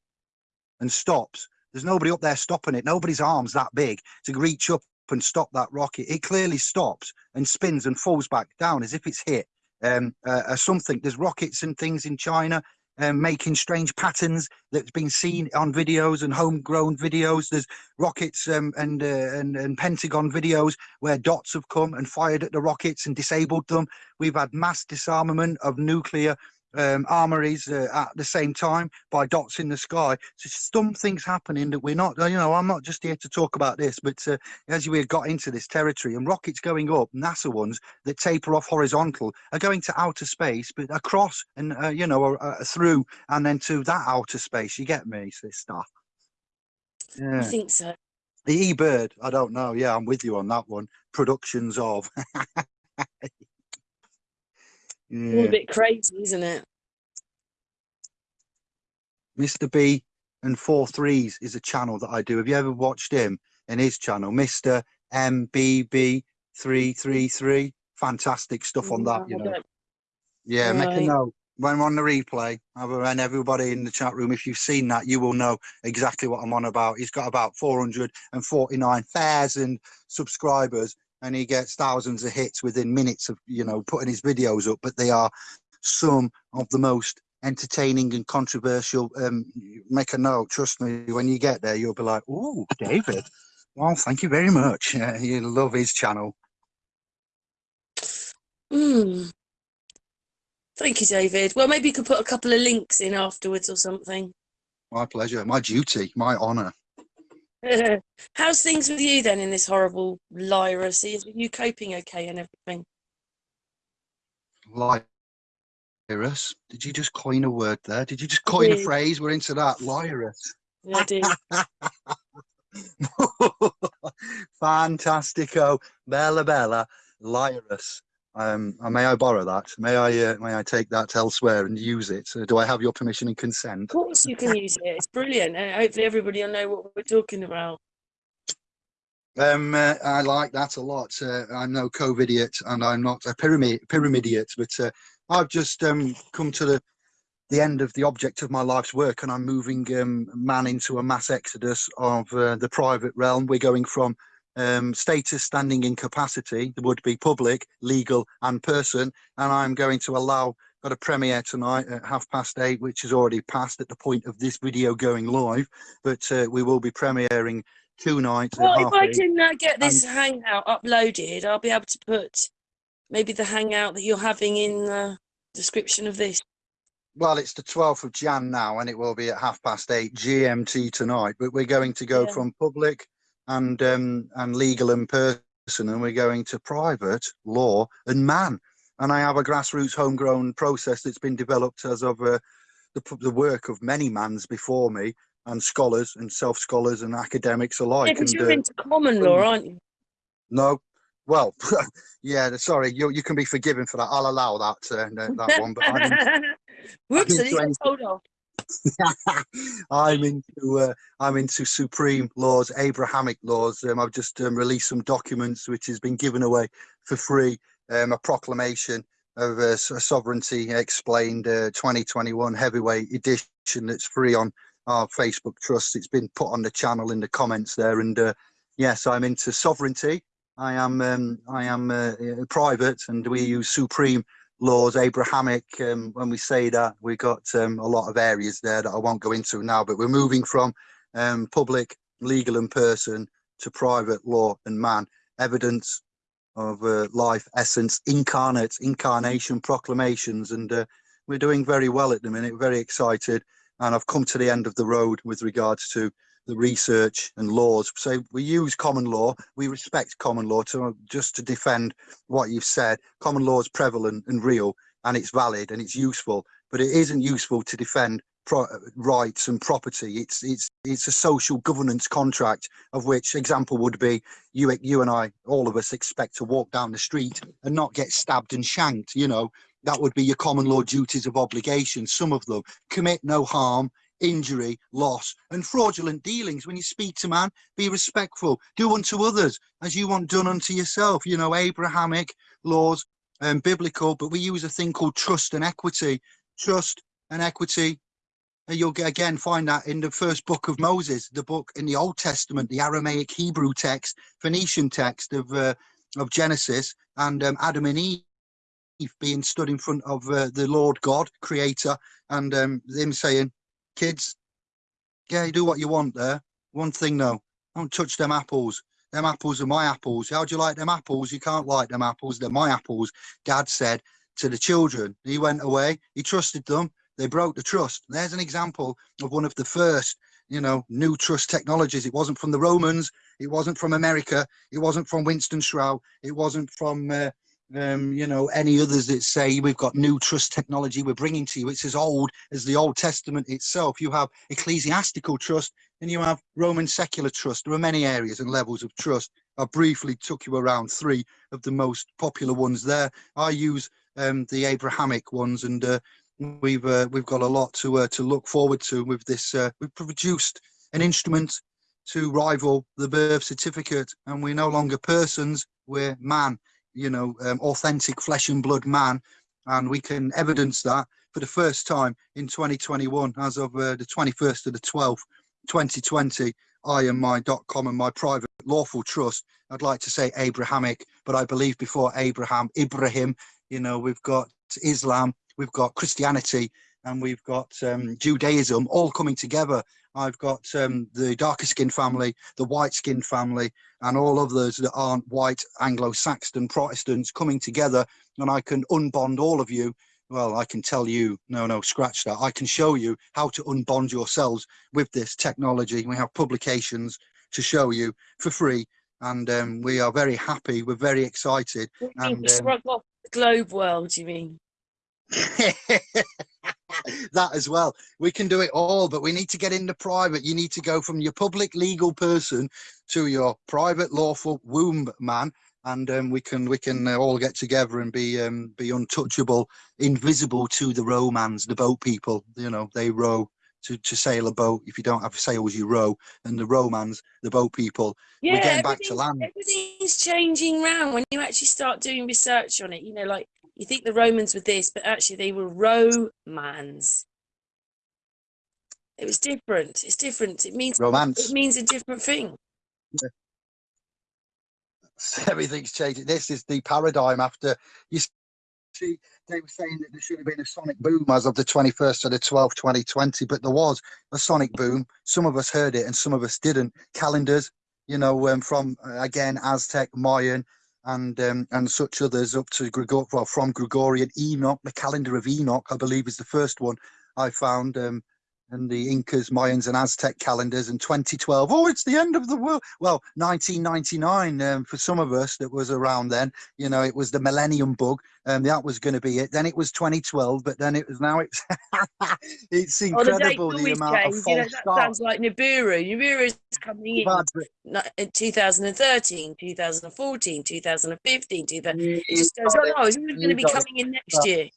and stops there's nobody up there stopping it nobody's arms that big to reach up and stop that rocket it clearly stops and spins and falls back down as if it's hit um, uh, uh, something. There's rockets and things in China um, making strange patterns that's been seen on videos and homegrown videos. There's rockets um, and, uh, and and Pentagon videos where dots have come and fired at the rockets and disabled them. We've had mass disarmament of nuclear um, armories uh, at the same time by dots in the sky. So something's happening that we're not. You know, I'm not just here to talk about this, but uh, as we got into this territory and rockets going up, NASA ones that taper off horizontal are going to outer space, but across and uh, you know uh, through and then to that outer space. You get me? This stuff. I think so. the E-Bird. I don't know. Yeah, I'm with you on that one. Productions of. [LAUGHS] Yeah. a bit crazy, isn't it? Mr. B and Four Threes is a channel that I do. Have you ever watched him and his channel, Mr. MBB three three three? Fantastic stuff on that, you know. Yeah, make a note. When we're on the replay, I've- and everybody in the chat room, if you've seen that, you will know exactly what I'm on about. He's got about 449,000 subscribers and he gets thousands of hits within minutes of, you know, putting his videos up. But they are some of the most entertaining and controversial. Um, make a note, trust me, when you get there, you'll be like, oh, David. [LAUGHS] Well, thank you very much. Uh, you'll love his channel. Mm. Thank you, David. Well, maybe you could put a couple of links in afterwards or something. My pleasure, my duty, my honour. [LAUGHS] How's things with you then in this horrible virus? Are you coping okay and everything? Liarus. Did you just coin a word there? Did you just coin a phrase? We're into that. [LAUGHS] Yeah, I do. [LAUGHS] Fantastico. Bella Bella. Liarus. Um, may I borrow that? May I uh, may I take that elsewhere and use it? Uh, do I have your permission and consent? Of course, you can use it. It's brilliant, and hopefully everybody will know what we're talking about. Um, uh, I like that a lot. Uh, I'm no COVID-idiot and I'm not a pyramid pyramidiot, but uh, I've just um, come to the the end of the object of my life's work, and I'm moving um, man into a mass exodus of uh, the private realm. We're going from um, status, standing, in capacity, would be public, legal, and person, and I'm going to allow. Got a premiere tonight at half past eight, which has already passed at the point of this video going live. But uh, we will be premiering two nights Well, if I can uh, get this hangout uploaded, I'll be able to put maybe the hangout that you're having in the description of this. Well, it's the 12th of Jan now, and it will be at half past eight GMT tonight. But we're going to go Yeah. from public and um, and legal and person, and we're going to private law and man. And I have a grassroots homegrown process that's been developed as of uh, the the work of many mans before me, and scholars and self scholars and academics Yeah, alike. because and you're uh, into common law, aren't you? no, well, [LAUGHS] yeah, sorry, you you can be forgiven for that. I'll allow that uh, that one, but I'm in, Whoops, I didn't [LAUGHS] told off. [LAUGHS] I'm into uh, I'm into supreme laws, Abrahamic laws. Um, I've just um, released some documents which has been given away for free um, a proclamation of uh, so- sovereignty explained uh, 2021 heavyweight edition that's free on our Facebook trust. It's been put on the channel in the comments there, and uh, yes, I'm into sovereignty. I am um, I am uh, private, and we use supreme laws, Abrahamic. Um, when we say that, we've got um, a lot of areas there that I won't go into now, but we're moving from um, public, legal, and person to private law and man. Evidence of uh, life, essence, incarnate, incarnation, proclamations, and uh, we're doing very well at the minute. Very excited, and I've come to the end of the road with regards to the research and laws. So we use common law. We respect common law to just to defend what you've said. Common law is prevalent and real, and it's valid and it's useful. But it isn't useful to defend rights and property. It's it's it's a social governance contract of which example would be you you and I, all of us expect to walk down the street and not get stabbed and shanked. You know that would be your common law duties of obligation. Some of them commit no harm injury, loss, and fraudulent dealings. When you speak to man, be respectful. Do unto others as you want done unto yourself. You know, Abrahamic laws and um, biblical, but we use a thing called trust and equity. Trust and equity. And you'll get, again find that in the first book of Moses, the book in the Old Testament, the Aramaic Hebrew text, Phoenician text of uh, of Genesis, and um, Adam and Eve being stood in front of uh, the Lord God, Creator, and um, him saying, kids, yeah, you do what you want there. One thing though, don't touch them apples. Them apples are my apples. How do you like them apples? You can't like them apples. They're my apples. Dad said to the children. He went away. He trusted them. They broke the trust. There's an example of one of the first, you know, new trust technologies. It wasn't from the Romans. It wasn't from America. It wasn't from Winston Shrout. It wasn't from uh, um, you know, any others that say we've got new trust technology we're bringing to you. It's as old as the Old Testament itself. You have ecclesiastical trust and you have Roman secular trust. There are many areas and levels of trust. I briefly took you around three of the most popular ones there. I use um, the Abrahamic ones, and uh, we've uh, we've got a lot to uh, to look forward to with this. Uh, we've produced an instrument to rival the birth certificate, and we're no longer persons; we're man you know, um, authentic flesh and blood man. And we can evidence that for the first time in 2021, as of uh, the 21st of the 12th, 2020, I and my .com and my private lawful trust. I'd like to say Abrahamic, but I believe before Abraham, Ibrahim, you know, we've got Islam, we've got Christianity, and we've got um, Judaism all coming together. I've got um, the darker skinned family, the white skinned family, and all of those that aren't white Anglo-Saxon Protestants coming together, and I can unbond all of you. Well, I can tell you, no, no, scratch that. I can show you how to unbond yourselves with this technology. We have publications to show you for free, and um, we are very happy. We're very excited. And, um, off the globe world, you mean? [LAUGHS] that as well. We can do it all, but we need to get into private. You need to go from your public legal person to your private lawful womb man, and um, we can we can uh, all get together and be um, be untouchable, invisible to the Romans, the boat people. You know, they row to, to sail a boat. If you don't have sails, you row. And the Romans, the boat people, yeah, we're getting back to land. Everything's changing round when you actually start doing research on it. You know, like you think the Romans were this, but actually they were Romans. It was different. It's different. It means romance. It means a different thing. Yeah. [LAUGHS] Everything's changing. This is the paradigm after you see they were saying that there should have been a sonic boom as of the 21st of the 12th 2020 but there was a sonic boom some of us heard it and some of us didn't calendars you know um, from uh, again aztec mayan and um, and such others up to Gregor well, from Gregorian Enoch, the calendar of Enoch, I believe, is the first one I found. Um, and the Incas, Mayans, and Aztec calendars in 2012. Oh, it's the end of the world. Well, 1999 um, for some of us that was around then. You know, it was the Millennium Bug, and that was going to be it. Then it was 2012, but then it was now it's [LAUGHS] it's incredible oh, the, the amount of false you know, that start. sounds like Nibiru. Nibiru is coming in, in 2013, 2014, 2015. 2000, it just goes on. Oh, it's going to be coming in next year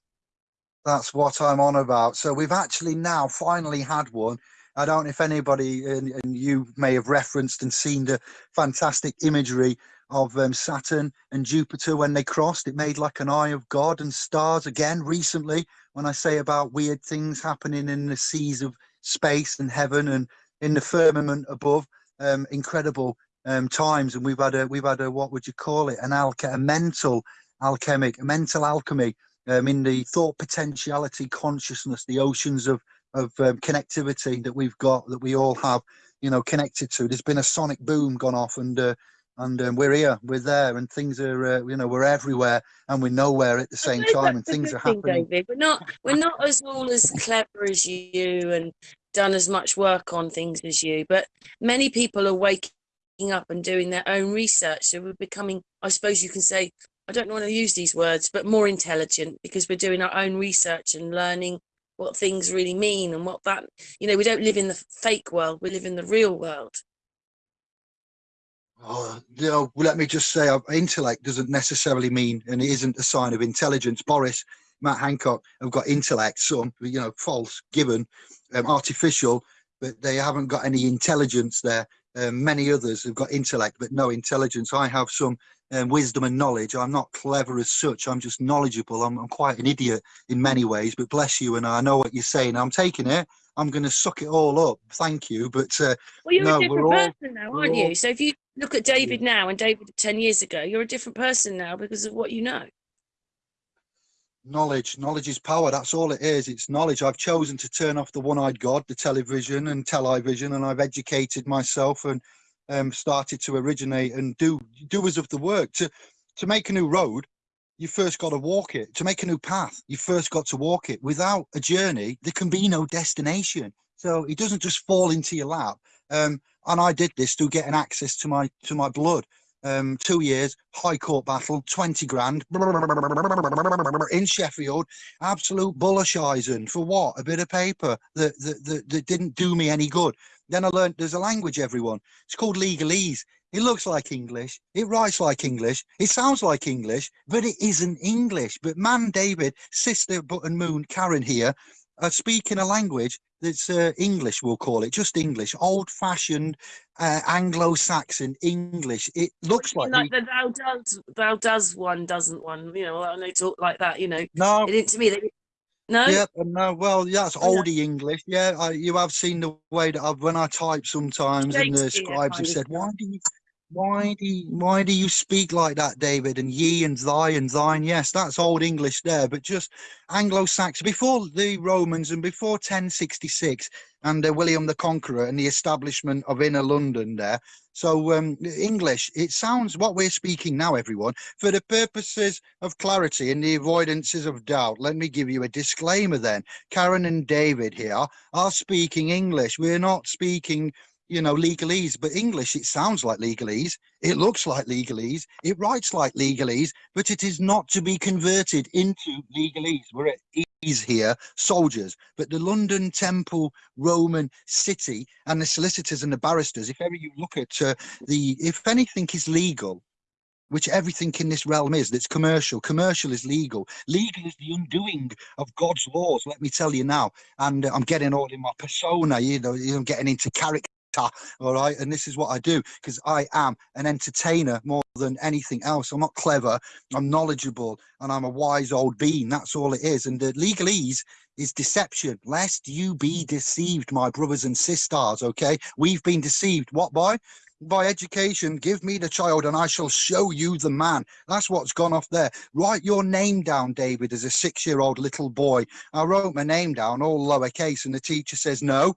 that's what I'm on about. So we've actually now finally had one I don't know if anybody and, and you may have referenced and seen the fantastic imagery of um, Saturn and Jupiter when they crossed. It made like an eye of God and stars again recently. When I say about weird things happening in the seas of space and heaven and in the firmament above, um, incredible um, times. And we've had a we've had a what would you call it? An alch- a mental alchemic, a mental alchemy um, in the thought potentiality consciousness, the oceans of of um, connectivity that we've got that we all have you know connected to there's been a sonic boom gone off and uh, and um, we're here we're there and things are uh, you know we're everywhere and we're nowhere at the same time and things are thing, happening David. We're not we're not as all as clever as you and done as much work on things as you, but many people are waking up and doing their own research. So we're becoming, I suppose you can say, I don't want to use these words, but more intelligent because we're doing our own research and learning what things really mean and what that you know we don't live in the fake world we live in the real world Oh, you know, let me just say, uh, intellect doesn't necessarily mean, and it isn't a sign of intelligence. Boris, Matt Hancock have got intellect, some, you know, false, given, um, artificial, but they haven't got any intelligence there. Um, many others have got intellect, but no intelligence. I have some um, wisdom and knowledge. I'm not clever as such. I'm just knowledgeable. I'm, I'm quite an idiot in many ways, but bless you. And I know what you're saying. I'm taking it. I'm going to suck it all up. Thank you. But uh, well you're no, a different we're all- person now aren't all- you so if you look at david now and david 10 years ago you're a different person now because of what you know knowledge knowledge is power that's all it is it's knowledge i've chosen to turn off the one-eyed god the television and television and i've educated myself and um, started to originate and do doers of the work. To to make a new road you first got to walk it. To make a new path you first got to walk it. Without a journey there can be no destination. So it doesn't just fall into your lap. Um, and i did this through getting access to my to my blood. Um, two years, high court battle, 20 grand in Sheffield, absolute bullishizing for what? A bit of paper that, that, that, that didn't do me any good. Then I learned there's a language, everyone. It's called legalese. It looks like English. It writes like English. It sounds like English, but it isn't English. But man, David, sister, button moon, Karen here are speaking a language that's uh, English, we'll call it, just English, old fashioned uh, Anglo-Saxon English. It looks like, like the thou does thou does one doesn't one you know and they talk like that you know no, it to me they no yeah, no, well, yeah, that's Oh, yeah. oldie English. Yeah, I, you have seen the way that I've, when I type sometimes, and the scribes have said, "Why do you, why do you, why do you speak like that, David?" And ye and thy and thine. Yes, that's old English there, but just Anglo-Saxon before the Romans and before 1066 and uh, William the Conqueror and the establishment of inner London there. So um, English, it sounds what we're speaking now, everyone. For the purposes of clarity and the avoidances of doubt, let me give you a disclaimer then. Karen and David here are speaking English. We're not speaking, you know, legalese, but English, it sounds like legalese. It looks like legalese. It writes like legalese, but it is not to be converted into legalese. We're at ease here, soldiers. But the London Temple Roman city and the solicitors and the barristers, if ever you look at uh, the, if anything is legal, which everything in this realm is that's commercial commercial is legal legal is the undoing of god's laws let me tell you now and uh, i'm getting all in my persona you know i'm getting into character all right? And this is what i do because i am an entertainer more than anything else. I'm not clever i'm knowledgeable and i'm a wise old bean that's all it is. And the legalese is deception lest you be deceived my brothers and sisters okay? We've been deceived. What by by education, give me the child and I shall show you the man. That's what's gone off there. Write your name down, David, as a six year old little boy. I wrote my name down, all lowercase, and the teacher says, No,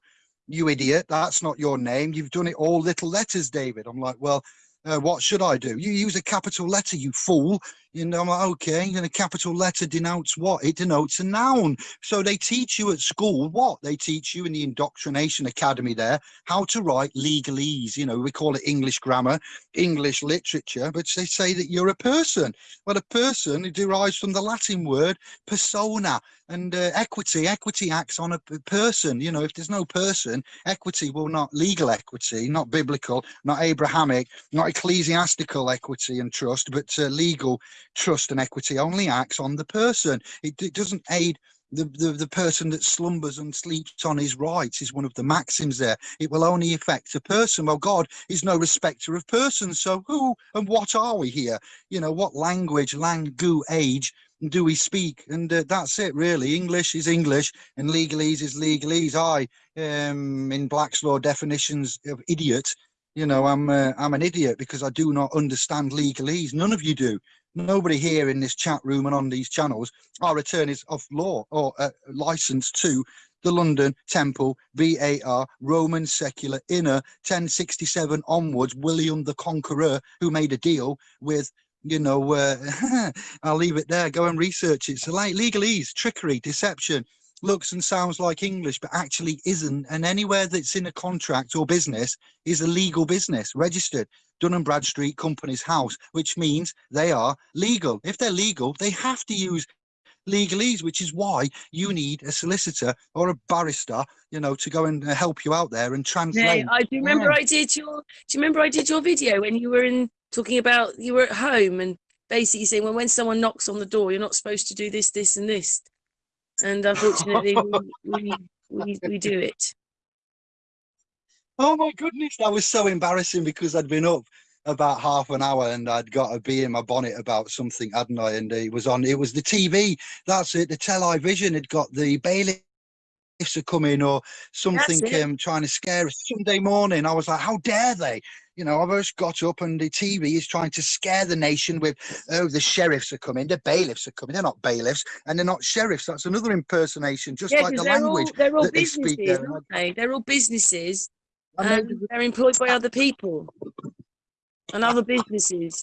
you idiot, that's not your name. You've done it all little letters, David. I'm like, Well, uh, what should I do? You use a capital letter, you fool. Know, I'm like, okay, and a capital letter denotes what? It denotes a noun. So they teach you at school what? They teach you in the indoctrination academy there how to write legalese. You know, we call it English grammar, English literature, but they say that you're a person. Well, a person derives from the Latin word persona and uh, equity. Equity acts on a person. You know, if there's no person, equity will not legal equity, not biblical, not Abrahamic, not ecclesiastical equity and trust, but uh, legal trust and equity only acts on the person. It, it doesn't aid the, the, the person that slumbers and sleeps on his rights is one of the maxims there. It will only affect a person. Well, God is no respecter of persons. So who and what are we here? You know, what language, langu, age do we speak? And uh, that's it, really. English is English and legalese is legalese. I, um, in Black's Law definitions of idiot, you know, I'm uh, I'm an idiot because I do not understand legalese. None of you do nobody here in this chat room and on these channels are attorneys of law or uh, licensed to the London Temple Bar Roman secular inner 1067 onwards William the Conqueror who made a deal with you know uh, [LAUGHS] I'll leave it there go and research it. So like legalese trickery deception looks and sounds like English, but actually isn't. And anywhere that's in a contract or business is a legal business, registered. Dun and Bradstreet Companies House, which means they are legal. If they're legal, they have to use legalese, which is why you need a solicitor or a barrister, you know, to go and help you out there and translate. Yeah, I do remember yeah. I did your. Do you remember I did your video when you were in talking about you were at home and basically saying, well, when someone knocks on the door, you're not supposed to do this, this, and this and unfortunately we, we, we, do it. Oh my goodness, that was so embarrassing because I'd been up about half an hour and I'd got a bee in my bonnet about something, hadn't I? And it was on, it was the TV, that's it, the television had got the bailiffs are coming or something um, trying to scare us. Sunday morning, I was like, how dare they? You know, I've just got up and the TV is trying to scare the nation with, oh, the sheriffs are coming, the bailiffs are coming. They're not bailiffs and they're not sheriffs. That's another impersonation, just yeah, like the they're language. All, they're all businesses, they aren't they? They're all businesses and um, they're employed by other people and other businesses.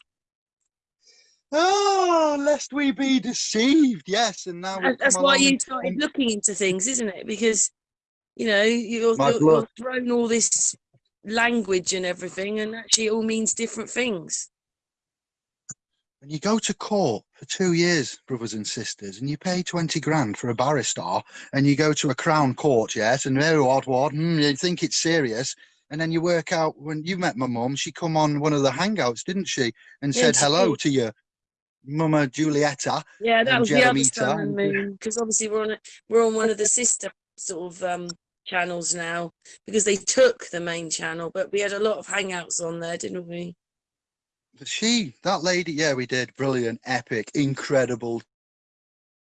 Oh, lest we be deceived. Yes, and now that's why you started and... looking into things, isn't it? Because you know you're, you're, you're thrown all this language and everything, and actually it all means different things. When you go to court for two years, brothers and sisters, and you pay 20 grand for a barrister, and you go to a crown court, yes, and very odd word, mm, you think it's serious, and then you work out when you met my mum, she come on one of the hangouts, didn't she, and yeah, said hello did. to you. Mama Julietta. Yeah, that was the other because obviously we're on a, we're on one of the sister sort of um channels now because they took the main channel, but we had a lot of hangouts on there, didn't we? She, that lady, yeah, we did. Brilliant, epic, incredible.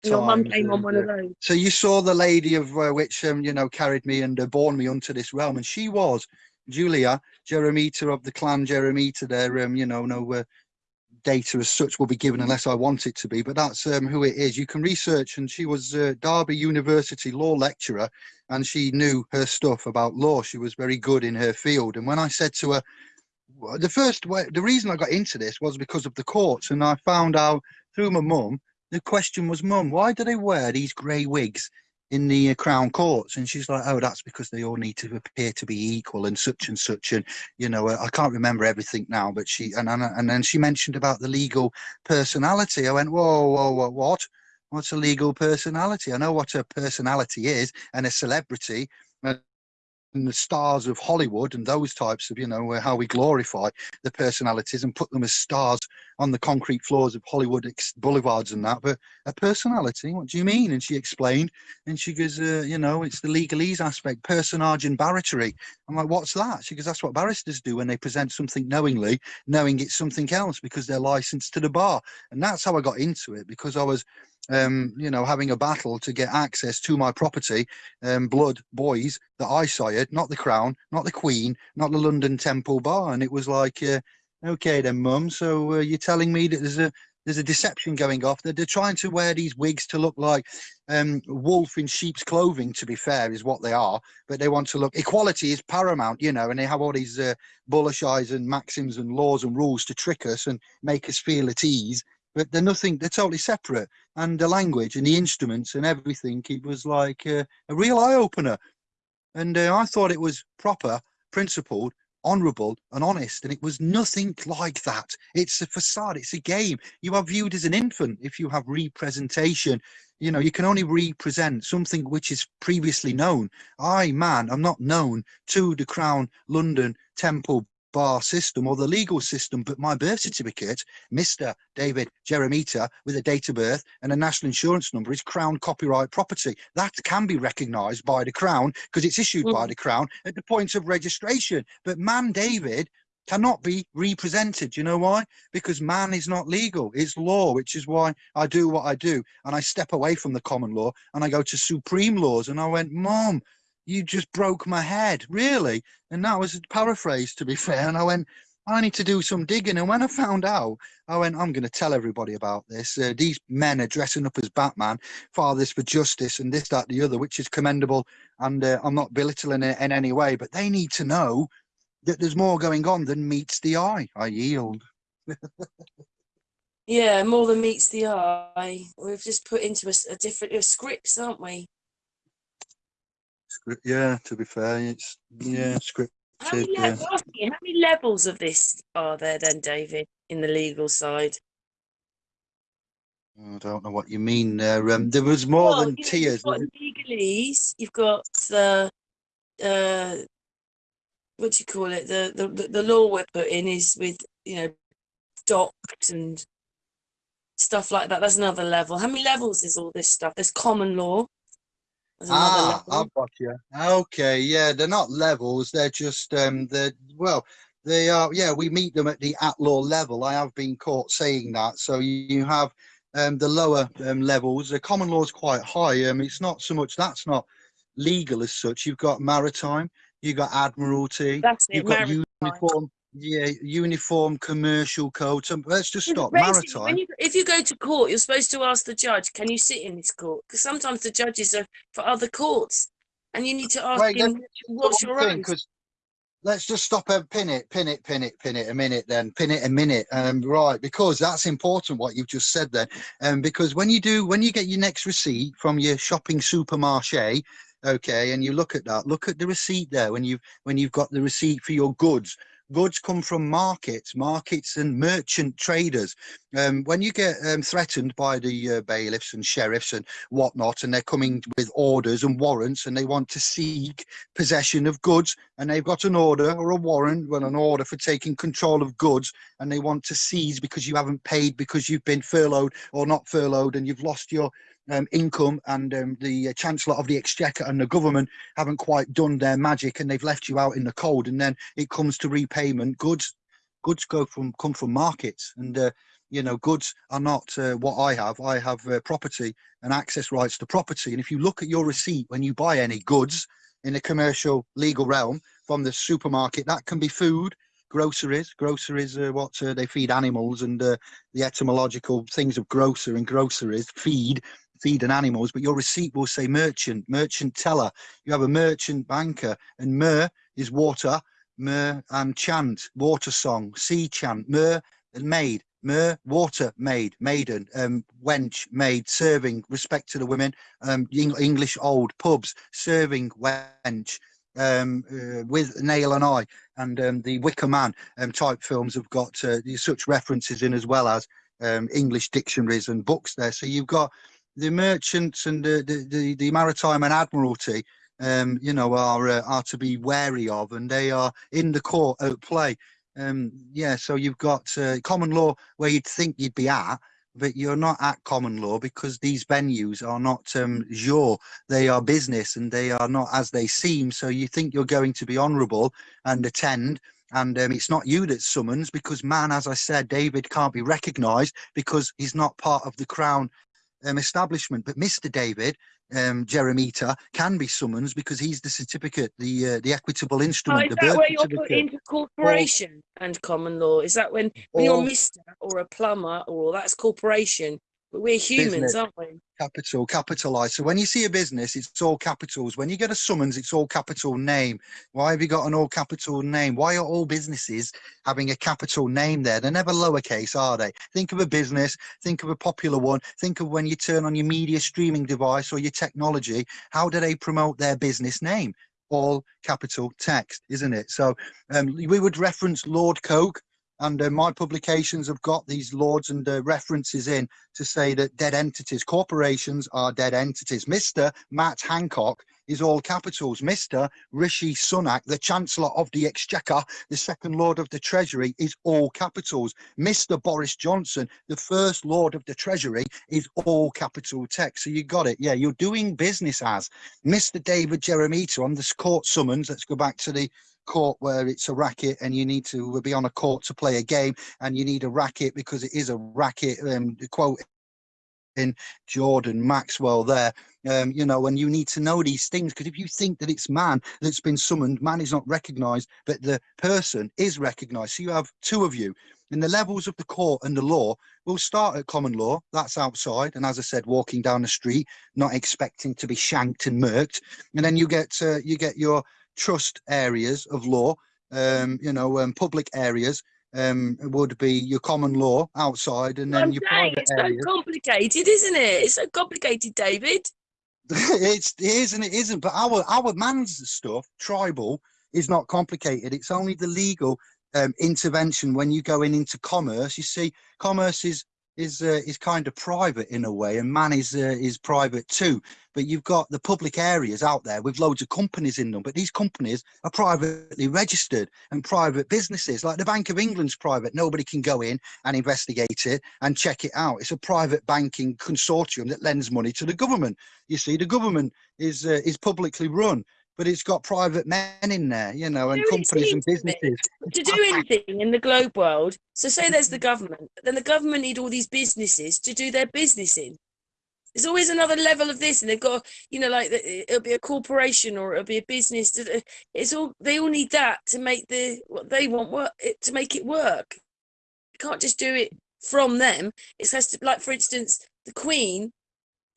Your mum came on one of those. So you saw the lady of uh, which, um, you know, carried me and uh, born me unto this realm, and she was Julia Jeremita of the clan Jeremita. There, um, you know, no uh, data as such will be given unless I want it to be, but that's um, who it is. You can research, and she was a Derby University law lecturer, and she knew her stuff about law. She was very good in her field. And when I said to her, the first way, the reason I got into this was because of the courts, and I found out through my mum. The question was, Mum, why do they wear these grey wigs in the uh, Crown Courts, and she's like, "Oh, that's because they all need to appear to be equal and such and such." And you know, I can't remember everything now, but she and and, and then she mentioned about the legal personality. I went, "Whoa, whoa, whoa, what? What's a legal personality? I know what a personality is and a celebrity." The stars of Hollywood and those types of, you know, how we glorify the personalities and put them as stars on the concrete floors of Hollywood boulevards and that. But a personality, what do you mean? And she explained, and she goes, uh, you know, it's the legalese aspect, personage and barratry. I'm like, what's that? She goes, that's what barristers do when they present something knowingly, knowing it's something else because they're licensed to the bar. And that's how I got into it because I was um, you know, having a battle to get access to my property, um, blood boys that I sired, not the crown, not the queen, not the London Temple Bar. And it was like, uh, okay then, mum. So uh, you're telling me that there's a there's a deception going off. That they're trying to wear these wigs to look like um, wolf in sheep's clothing. To be fair, is what they are. But they want to look. Equality is paramount, you know. And they have all these uh, bullish eyes and maxims and laws and rules to trick us and make us feel at ease but they're nothing they're totally separate. And the language and the instruments and everything it was like a real eye-opener. And uh, i thought it was proper principled honorable and honest and it was nothing like that. It's a facade it's a game. You are viewed as an infant if you have representation. You know you can only represent something which is previously known. I man i'm not known to the crown london temple bar system or the legal system, but my birth certificate, Mr. David Jeremita, with a date of birth and a national insurance number, is Crown copyright property. That can be recognised by the Crown because it's issued by Mm. the Crown at the point of registration. But man, David, cannot be represented. You know why? Because man is not legal. It's law, which is why I do what I do. And I step away from the common law and I go to supreme laws. And I went, Mom, you just broke my head, really? And that was a paraphrase, to be [LAUGHS] fair. And I went, I need to do some digging. And when I found out, I went, I'm going to tell everybody about this. Uh, these men are dressing up as Batman, fathers for justice, and this, that, the other, which is commendable. And uh, I'm not belittling it in any way, but they need to know that there's more going on than meets the eye. I yield. Yeah, more than meets the eye. We've just put into a different a scripts, aren't we? Script, yeah, to be fair, it's yeah, script. How many, Said, le- asking you, how many levels of this are there then, David, in the legal side? I don't know what you mean there. Um, there was more Well, than you know, tears. You've got legalese, you've got the uh what do you call it? The, the the the law we're put in is with, you know, docked and stuff like that. That's another level. How many levels is all this stuff? There's common law. Ah. I've got you. Okay, yeah, they're not levels. They're just um, they're well, they are. Yeah, we meet them at the at law level. I have been caught saying that. So you, you have um, the lower um, levels. The common law is quite high. Um, it's not so much. That's not legal as such. You've got maritime. You've got admiralty. That's it. You've got maritime. uniform. Yeah, uniform commercial code. So let's just stop. Maritime. When you, if you go to court, you're supposed to ask the judge, "Can you sit in this court?" Because sometimes the judges are for other courts, and you need to ask Wait, him, "What's your own?" Let's just stop and pin it, pin it, pin it, pin it a minute. Then pin it a minute. Um, right, because that's important what you've just said then. Um, because when you do, when you get your next receipt from your shopping supermarché, okay, and you look at that, look at the receipt there. When you've when you've got the receipt for your goods, goods come from markets, markets and merchant traders. Um, when you get um, threatened by the uh, bailiffs and sheriffs and whatnot, and they're coming with orders and warrants, and they want to seek possession of goods, and they've got an order or a warrant, well, an order for taking control of goods, and they want to seize because you haven't paid because you've been furloughed or not furloughed, and you've lost your um, income, and um, the Chancellor of the Exchequer and the government haven't quite done their magic, and they've left you out in the cold, and then it comes to repayment. Goods, goods go from come from markets, and uh, you know, goods are not uh, what I have. I have uh, property and access rights to property, and if you look at your receipt when you buy any goods in the commercial legal realm from the supermarket, that can be food. Groceries, groceries are what uh, they feed animals, and uh, the etymological things of grocer and groceries feed feeding animals, but your receipt will say merchant, merchant teller. You have a merchant banker, and mer is water, mer and chant, water song, sea chant, mer and maid, mer, water maid, maiden, um, wench, maid, serving, respect to the women, um, Eng- English old pubs, serving wench. Um, uh, with nail and eye and um, the Wicker Man um, type films have got uh, such references in as well as um, English dictionaries and books there. So you've got the merchants and the the, the, the maritime and admiralty um you know are uh, are to be wary of and they are in the court at play. Um yeah so you've got uh, common law where you'd think you'd be at but you're not at common law because these venues are not um they are business and they are not as they seem. So you think you're going to be honorable and attend and um, it's not you that summons because man as i said david can't be recognized because he's not part of the crown um, establishment. But Mr. David um, Jeremita can be summoned because he's the certificate, the uh, the equitable Oh, instrument, is the that where you're put into corporation and common law? Is that when, when you're Mister or a plumber or that's corporation? But we're humans, business, aren't we? Capital, capitalized. So when you see a business, it's all capitals. When you get a summons, it's all capital name. Why have you got an all capital name? Why are all businesses having a capital name there? They're never lowercase, are they? Think of a business, think of a popular one, think of when you turn on your media streaming device or your technology, how do they promote their business name? All capital text, isn't it? So um, we would reference Lord Coke. And uh, my publications have got these lords and uh, references in to say that dead entities, corporations are dead entities. Mr. Matt Hancock is all capitals. Mr. Rishi Sunak, the Chancellor of the Exchequer, the second Lord of the Treasury, is all capitals. Mr. Boris Johnson, the first Lord of the Treasury, is all capital text. So you got it. Yeah, you're doing business as Mr. David Jeremita on this court summons. Let's go back to the court where it's a racket and you need to be on a court to play a game and you need a racket because it is a racket um quote in Jordan Maxwell there. Um, you know, and you need to know these things because if you think that it's man that's been summoned, man is not recognized, but the person is recognized. So you have two of you. And the levels of the court and the law will start at common law, that's outside. And as I said, walking down the street, not expecting to be shanked and murked. And then you get uh, you get your trust areas of law, um, you know, um, public areas, um, would be your common law outside, and then your saying private it's areas. so complicated, isn't it? It's so complicated, David. [LAUGHS] it's it is and it isn't. But our our man's stuff, tribal, is not complicated. It's only the legal um, intervention when you go in into commerce. You see, commerce is is uh, is kind of private in a way, and man is uh, is private too. But you've got the public areas out there with loads of companies in them. But these companies are privately registered and private businesses. Like the Bank of England's private. Nobody can go in and investigate it and check it out. It's a private banking consortium that lends money to the government. You see, the government is uh, is publicly run. But it's got private men in there, you know, and companies and seems to me. businesses. to do anything in the globe world, so say there's the government, then the government need all these businesses to do their business in. There's always another level of this, and they've got, you know, like it'll be a corporation or it'll be a business. It's all they all need that to make the what they want work to make it work. You can't just do it from them. It has to, like for instance, the Queen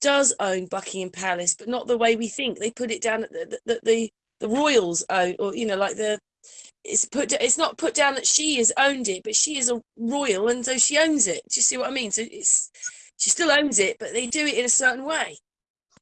does own Buckingham Palace, but not the way we think. They put it down at the the, the, the royals own, or you know, like the it's put it's not put down that she has owned it, but she is a royal and so she owns it. Do you see what I mean? So it's she still owns it, but they do it in a certain way.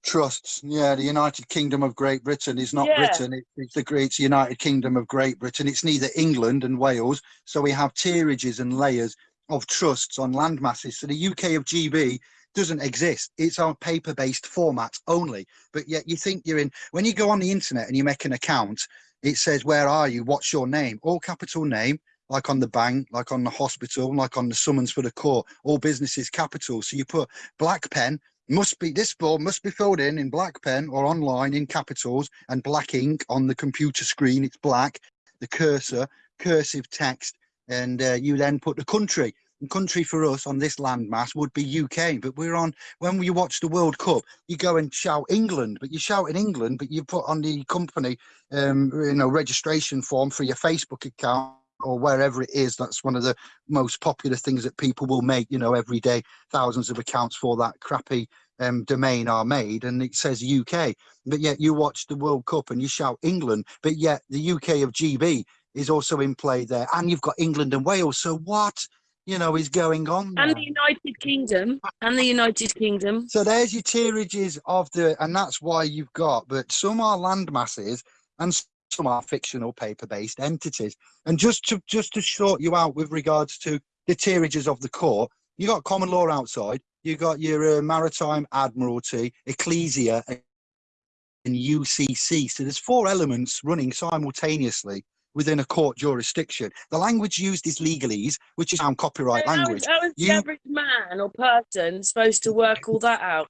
trusts. Yeah, the United Kingdom of Great Britain is not Yeah. Britain. It, it's the Great United Kingdom of Great Britain. It's neither England and Wales. So we have tierages and layers of trusts on land masses. So the UK of GB doesn't exist. It's on paper-based formats only. But yet you think you're in. When you go on the internet and you make an account, it says where are you? What's your name? All capital name. Like on the bank, like on the hospital, like on the summons for the court, all businesses capital. So you put black pen must be this form must be filled in in black pen or online in capitals and black ink on the computer screen it's black the cursor cursive text and uh, you then put the country country for us on this landmass would be uk but we're on when you watch the world cup you go and shout england but you shout in england but you put on the company um you know registration form for your facebook account or wherever it is that's one of the most popular things that people will make you know every day thousands of accounts for that crappy um, domain are made and it says UK, but yet you watch the World Cup and you shout England, but yet the UK of GB is also in play there, and you've got England and Wales. So what, you know, is going on? And the United Kingdom, and the United Kingdom. So there's your tierages of the, and that's why you've got, but some are land masses and some are fictional paper-based entities. And just to just to sort you out with regards to the tierages of the court, you got common law outside, you got your uh, maritime admiralty, ecclesia, and UCC. So there's four elements running simultaneously within a court jurisdiction. The language used is legalese, which is sound copyright is- language. How is the average man or person supposed to work all that out?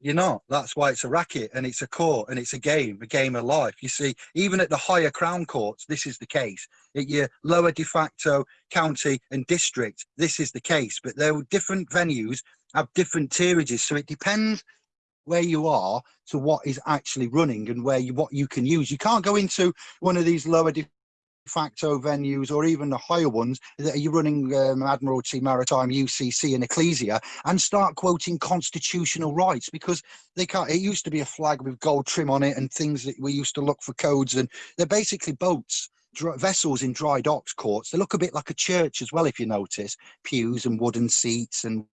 You're not. That's why it's a racket and it's a court and it's a game, a game of life. You see, even at the higher crown courts, this is the case. At your lower de facto county and district, this is the case. But there are different venues have different tierages. So it depends where you are to what is actually running and where you what you can use. You can't go into one of these lower de facto venues or even the higher ones that you're running um, Admiralty, Maritime, UCC and Ecclesia and start quoting constitutional rights because they can't it used to be a flag with gold trim on it and things that we used to look for codes and they're basically boats vessels in dry docks courts they look a bit like a church as well if you notice pews and wooden seats and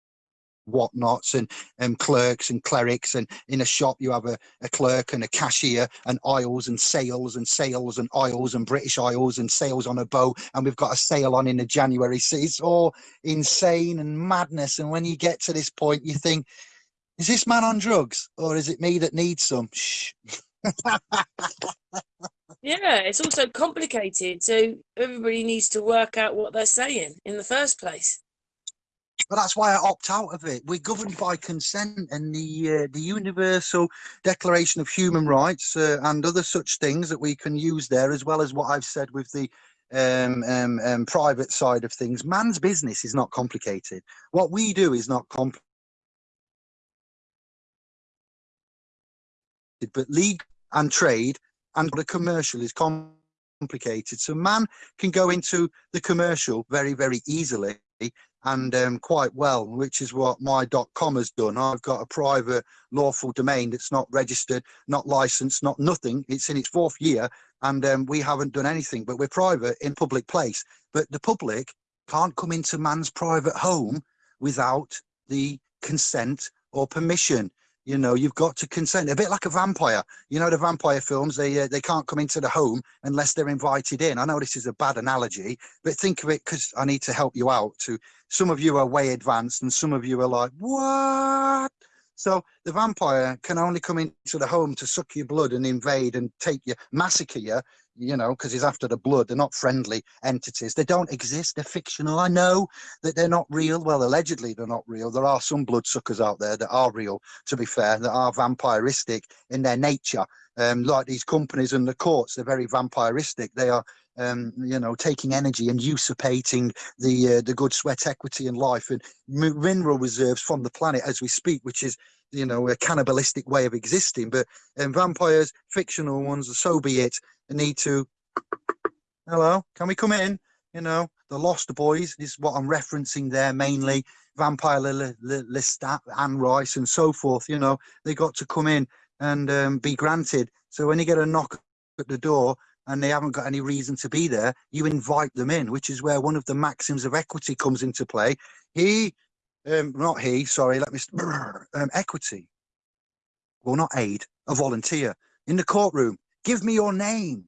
whatnots and and clerks and clerics and in a shop you have a, a clerk and a cashier and aisles and sales and sales and aisles and british aisles and sales on a boat and we've got a sale on in the january so it's all insane and madness and when you get to this point you think Is this man on drugs or is it me that needs some? Shh. [LAUGHS] Yeah, it's also complicated. So everybody needs to work out what they're saying in the first place. But that's why I opt out of it. We're governed by consent and the uh, the Universal Declaration of Human Rights uh, and other such things that we can use there, as well as what I've said with the um, um, um, private side of things. Man's business is not complicated. What we do is not complicated. But league and trade and the commercial is complicated. So man can go into the commercial very, very easily and um, quite well, which is what my .com has done. I've got a private lawful domain that's not registered, not licensed, not nothing. It's in its fourth year and um, we haven't done anything, but we're private in public place. But the public can't come into man's private home without the consent or permission you know you've got to consent. A bit like a vampire. You know the vampire films they uh, they can't come into the home unless they're invited in. I know this is a bad analogy but think of it because i need to help you out to some of you are way advanced and some of you are like what? So the vampire can only come into the home to suck your blood and invade and take you massacre you you know, because he's after the blood. They're not friendly entities. They don't exist. They're fictional. I know that they're not real. Well, allegedly they're not real. There are some bloodsuckers out there that are real, to be fair, that are vampiristic in their nature. Um, like these companies and the courts, they're very vampiristic. They are um, you know, taking energy and usurpating the uh, the good sweat equity in life and mineral reserves from the planet as we speak, which is you know a cannibalistic way of existing. But um, vampires, fictional ones, so be it. Need to hello? Can we come in? You know the lost boys is what i'm referencing there mainly. Vampire lestat anne rice and so forth you know they got to come in and um, be granted. So when you get a knock at the door and they haven't got any reason to be there you invite them in which is where one of the maxims of equity comes into play he um not he sorry let me [CLEARS THROAT] um, equity will not aid a volunteer in the courtroom Give me your name.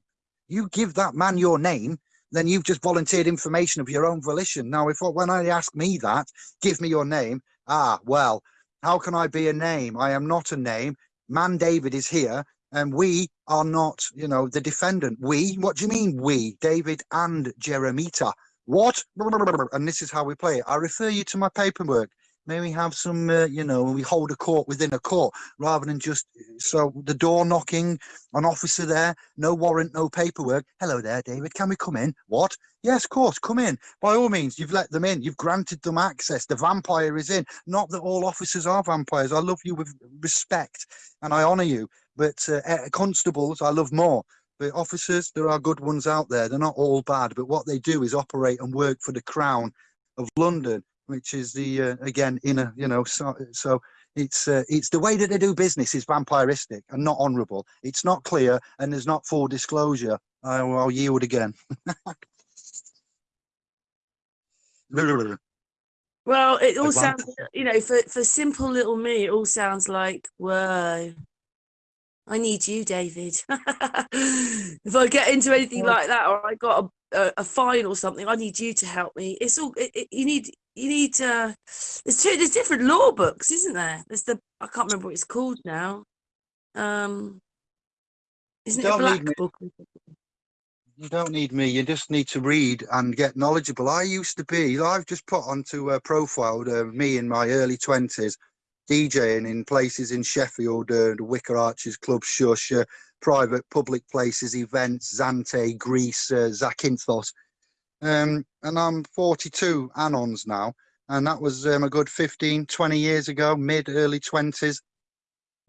You give that man your name, then you've just volunteered information of your own volition. Now, if when I ask me that, give me your name. Ah, well, how can I be a name? I am not a name. Man David is here, and we are not, you know, the defendant. We? What do you mean we? David and Jeremita. What? And this is how we play it. I refer you to my paperwork may we have some uh, you know we hold a court within a court rather than just so the door knocking an officer there no warrant no paperwork hello there david can we come in what yes of course come in by all means you've let them in you've granted them access the vampire is in not that all officers are vampires i love you with respect and i honor you but uh, constables i love more. But officers there are good ones out there. They're not all bad but what they do is operate and work for the crown of london which is the uh, again inner you know so, so it's uh, it's the way that they do business is vampiristic and not honourable. It's not clear and there's not full disclosure. I'll, I'll yield again. Well it [LAUGHS] all sounds you know for for simple little me it all sounds like whoa I need you, David. [LAUGHS] if I get into anything like that, or I got a, a, a, fine or something, I need you to help me. It's all it, it, you need you need uh there's two there's different law books isn't there? There's the i can't remember what it's called now. Um isn't don't it a black book? You don't need me. You just need to read and get knowledgeable. I used to be i've just put onto a profile uh, me in my early 20s djing in places in sheffield uh, the wicker arches club shush uh, private public places events zante greece uh, zakynthos um, and I'm 42 Anons now, and that was um, a good 15, 20 years ago, mid early 20s.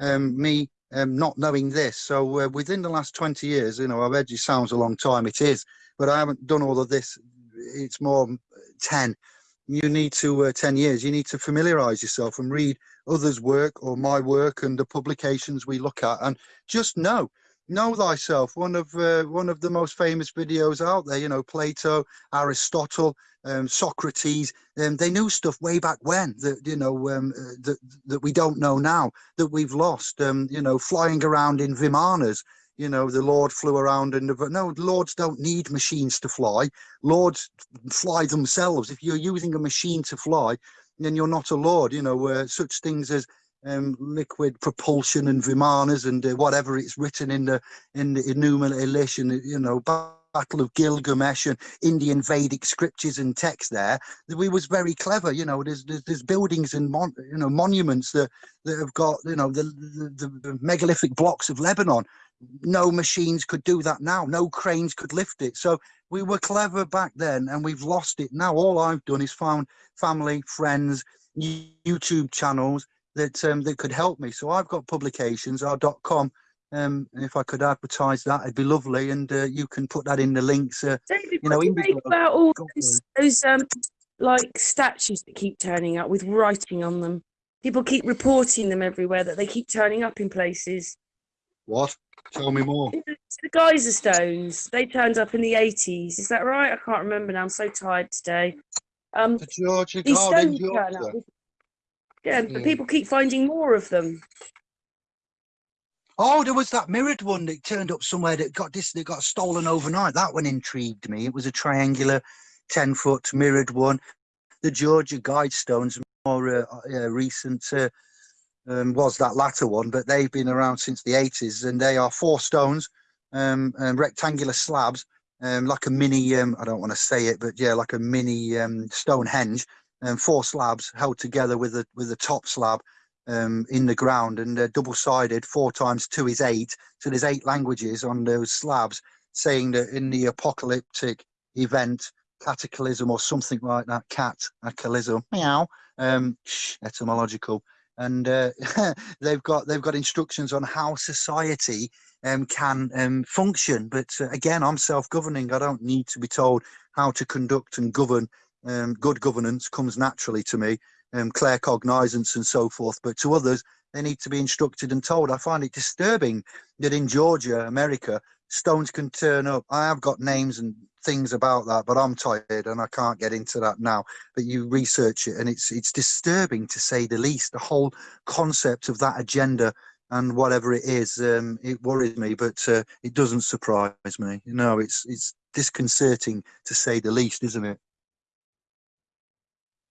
Um, me um, not knowing this, so uh, within the last 20 years, you know, I've edgy sounds a long time. It is, but I haven't done all of this. It's more 10. You need to uh, 10 years. You need to familiarize yourself and read others' work or my work and the publications we look at, and just know know thyself one of uh, one of the most famous videos out there you know plato aristotle um, socrates um, they knew stuff way back when that you know um, uh, that that we don't know now that we've lost um, you know flying around in vimanas you know the lord flew around and no lords don't need machines to fly. Lords fly themselves. If you're using a machine to fly then you're not a lord you know uh, such things as um, liquid propulsion and vimanas and uh, whatever it's written in the in the and you know Battle of Gilgamesh and Indian Vedic scriptures and text there. We was very clever, you know. There's there's, there's buildings and mon, you know monuments that that have got you know the, the the megalithic blocks of Lebanon. No machines could do that now. No cranes could lift it. So we were clever back then, and we've lost it now. All I've done is found family, friends, YouTube channels that um, that could help me. So I've got publications, our dot com um, if I could advertise that, it'd be lovely, and uh, you can put that in the links. Uh, David, you know, what do you make about all those, those um, like statues that keep turning up with writing on them? People keep reporting them everywhere that they keep turning up in places. What? Tell me more. It's the geyser stones. They turned up in the eighties. Is that right? I can't remember now. I'm so tired today. Um, The Georgia these stones turn up. Yeah, but Yeah. people keep finding more of them. Oh, there was that mirrored one that turned up somewhere that got this that got stolen overnight. That one intrigued me. It was a triangular, ten foot mirrored one. The Georgia Guidestones, more uh, uh, recent, uh, um, was that latter one, but they've been around since the eighties, and they are four stones, um, um, rectangular slabs, um, like a mini. Um, I don't want to say it, but yeah, like a mini um, Stonehenge, and four slabs held together with a with a top slab um, in the ground and uh, double sided. Four times two is eight. So there's eight languages on those slabs saying that in the apocalyptic event, cataclysm or something like that, cat, acalism, meow, um, shh, etymological. And uh, [LAUGHS] they've got they've got instructions on how society um, can um, function. But uh, again, I'm self-governing. I don't need to be told how to conduct and govern. Um, good governance comes naturally to me um, claircognizance and so forth. But to others, they need to be instructed and told. I find it disturbing that in Georgia, America, stones can turn up. I have got names and things about that, but I'm tired and I can't get into that now. But you research it, and it's it's disturbing to say the least. The whole concept of that agenda and whatever it is, um, it worries me, but uh, it doesn't surprise me. You know, it's it's disconcerting to say the least, isn't it?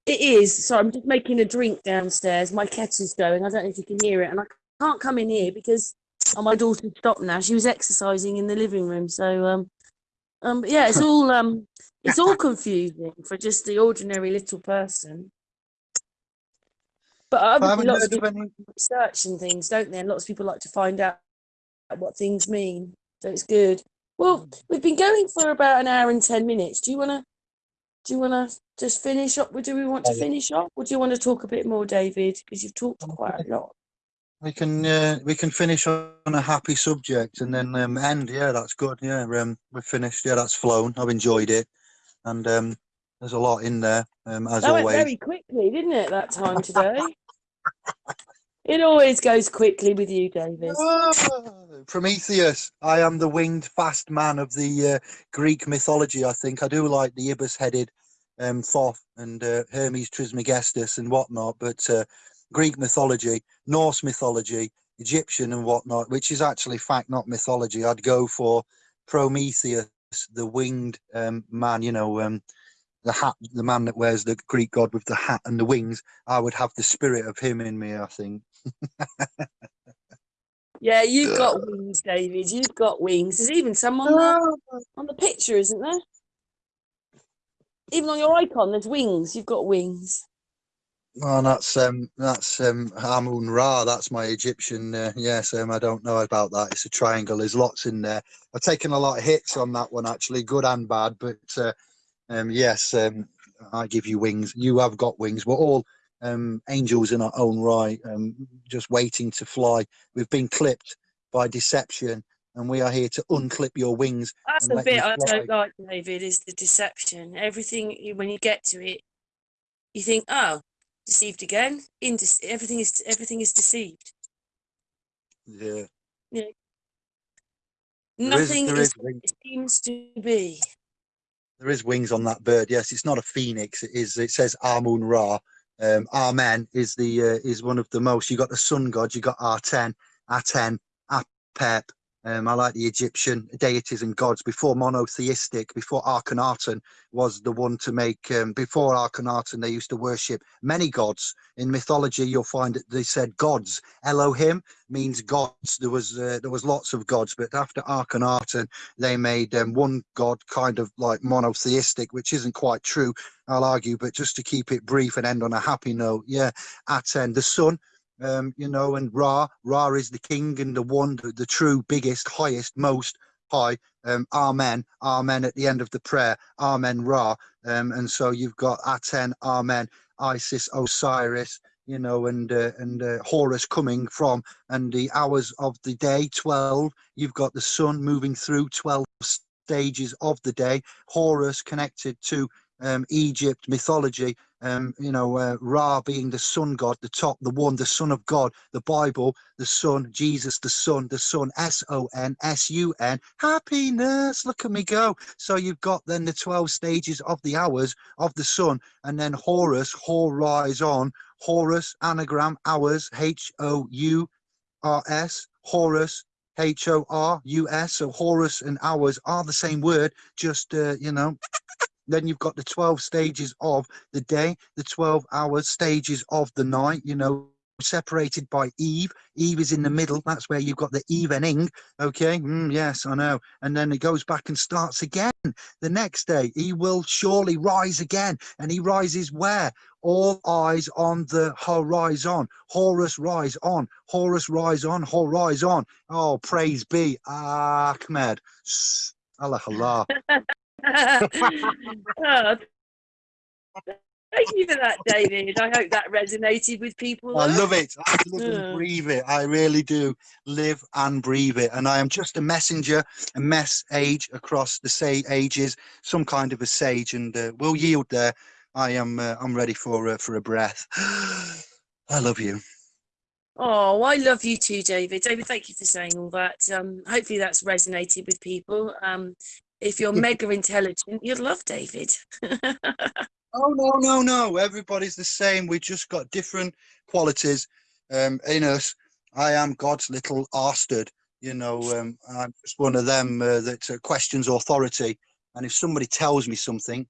It is. So I'm just making a drink downstairs. My kettle's going. I don't know if you can hear it, and I can't come in here because oh, my daughter stopped now. She was exercising in the living room. So um, um, yeah, it's [LAUGHS] all um, it's all confusing for just the ordinary little person. But I obviously, lots of people any. research and things, don't they? And lots of people like to find out what things mean. So it's good. Well, we've been going for about an hour and ten minutes. Do you want to? Do you want to just finish up? Do we want to finish up, or do you want to talk a bit more, David? Because you've talked quite a lot. We can uh, we can finish on a happy subject and then um, end. Yeah, that's good. Yeah, um, we're finished. Yeah, that's flown. I've enjoyed it, and um, there's a lot in there um, as That went very quickly, didn't it? That time today. [LAUGHS] it always goes quickly with you, David. Ah, Prometheus. I am the winged fast man of the uh, Greek mythology. I think I do like the ibis-headed um, Thoth and uh, Hermes Trismegistus and whatnot, but uh, Greek mythology, Norse mythology, Egyptian and whatnot, which is actually fact, not mythology. I'd go for Prometheus, the winged um, man. You know, um, the hat, the man that wears the Greek god with the hat and the wings. I would have the spirit of him in me. I think. [LAUGHS] Yeah, you've got wings, David. You've got wings. There's even someone on the picture, isn't there? Even on your icon, there's wings. You've got wings. Oh, that's um, that's um, Amun Ra. That's my Egyptian. Uh, yes, um, I don't know about that. It's a triangle. There's lots in there. I've taken a lot of hits on that one, actually, good and bad. But uh, um, yes, um, I give you wings. You have got wings. We're all um, angels in our own right, um, just waiting to fly. We've been clipped by deception, and we are here to unclip your wings. That's the bit I don't like, David, is the deception. Everything when you get to it, you think, oh, deceived again. Indece- everything is everything is deceived. Yeah, there is, Nothing there is is seems to be. There is wings on that bird. Yes, it's not a phoenix. It is. It says Amun Ra. Um, Amen is the uh, is one of the most. You got the sun god. You got Arten, Aten, Apep, Um, I like the Egyptian deities and gods before monotheistic, before Akhenaten was the one to make. Um, before Akhenaten, they used to worship many gods. In mythology, you'll find that they said gods. Elohim means gods. There was uh, there was lots of gods, but after Akhenaten, they made um, one god kind of like monotheistic, which isn't quite true. I'll argue, but just to keep it brief and end on a happy note, yeah, Aten, the sun um, you know, and Ra, Ra is the king and the one, the, the true, biggest, highest, most high. Um, amen, amen at the end of the prayer, amen, Ra. Um, and so you've got Aten, amen, Isis, Osiris, you know, and uh, and uh, Horus coming from, and the hours of the day, 12. You've got the sun moving through 12 stages of the day. Horus connected to um, Egypt mythology, um, you know, uh, Ra being the sun god, the top, the one, the son of God, the Bible, the son, Jesus, the son, the son, S-O-N, S-U-N, happiness, look at me go. So you've got then the 12 stages of the hours of the sun, and then Horus, Hor rise on, Horus, anagram, hours, H-O-U-R-S, Horus, H-O-R-U-S, so Horus and hours are the same word, just, uh, you know, then you've got the 12 stages of the day the 12 hour stages of the night you know separated by eve. Eve is in the middle that's where you've got the evening okay? Mm, yes i know. And then it goes back and starts again the next day. He will surely rise again and he rises where? All eyes on the horizon. Horus rise on. Horus rise on. Horizon. Oh praise be ahmed. Allah allah [LAUGHS] oh, thank you for that, David. I hope that resonated with people. I love it. I live and breathe it. I really do live and breathe it. And I am just a messenger, a mess age across the say ages, some kind of a sage, and uh, we'll yield there. I am. Uh, I'm ready for uh, for a breath. [GASPS] I love you. Oh, I love you too, David. David, thank you for saying all that. Um, hopefully that's resonated with people. Um, if you're mega intelligent, you'd love David. [LAUGHS] oh no, no, no! Everybody's the same. We just got different qualities um, in us. I am God's little arstard. You know, um, I'm just one of them uh, that uh, questions authority. And if somebody tells me something,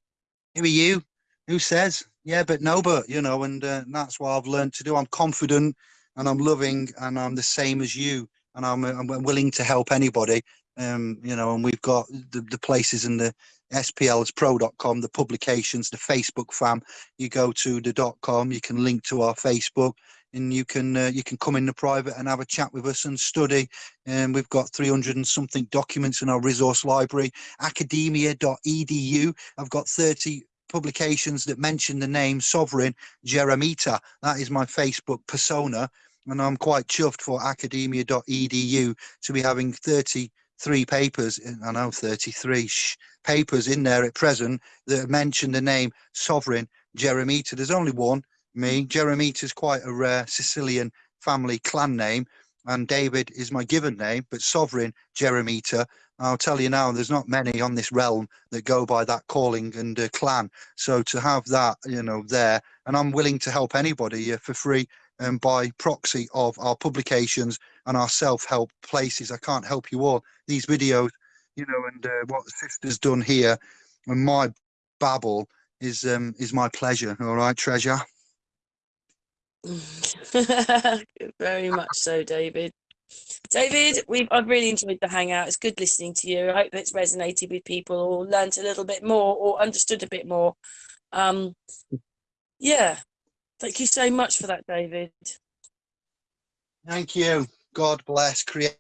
who are you? Who says? Yeah, but no, but you know, and uh, that's what I've learned to do. I'm confident and I'm loving and I'm the same as you and I'm, I'm willing to help anybody um, you know, and we've got the, the places in the splspro.com, the publications, the Facebook fam. You go to the dot com, you can link to our Facebook, and you can uh, you can come in the private and have a chat with us and study. And um, we've got 300 and something documents in our resource library. Academia.edu. I've got 30 publications that mention the name Sovereign Jeremita. That is my Facebook persona. And I'm quite chuffed for academia.edu to be having 30 three papers, I know 33 shh, papers in there at present that mention the name Sovereign Jeremita. There's only one, me. Jeremita is quite a rare Sicilian family clan name, and David is my given name, but Sovereign Jeremita. I'll tell you now, there's not many on this realm that go by that calling and uh, clan. So to have that, you know, there, and I'm willing to help anybody uh, for free um, by proxy of our publications and our self-help places. I can't help you all. These videos, you know, and uh, what sister's done here and my babble is um, is my pleasure. All right, treasure. [LAUGHS] Very much so, David. David, we've I've really enjoyed the hangout. It's good listening to you. I hope it's resonated with people or learnt a little bit more or understood a bit more. Um, yeah, Thank you so much for that, David. Thank you. God bless, creator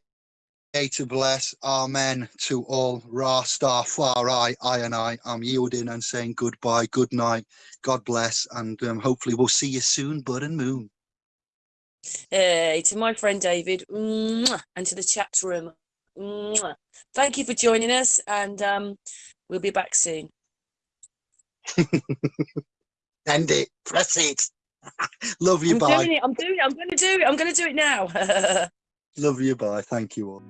bless, amen to all. Ra, star, far, I, I and I, I'm yielding and saying goodbye, good night, God bless, and um, hopefully we'll see you soon, bud and moon. Hey, to my friend David, and to the chat room, thank you for joining us, and um, we'll be back soon. [LAUGHS] End it, press it. [LAUGHS] Love you, I'm bye. doing it. I'm doing it. I'm going to do it. I'm going to do it now. [LAUGHS] Love you, bye. Thank you all.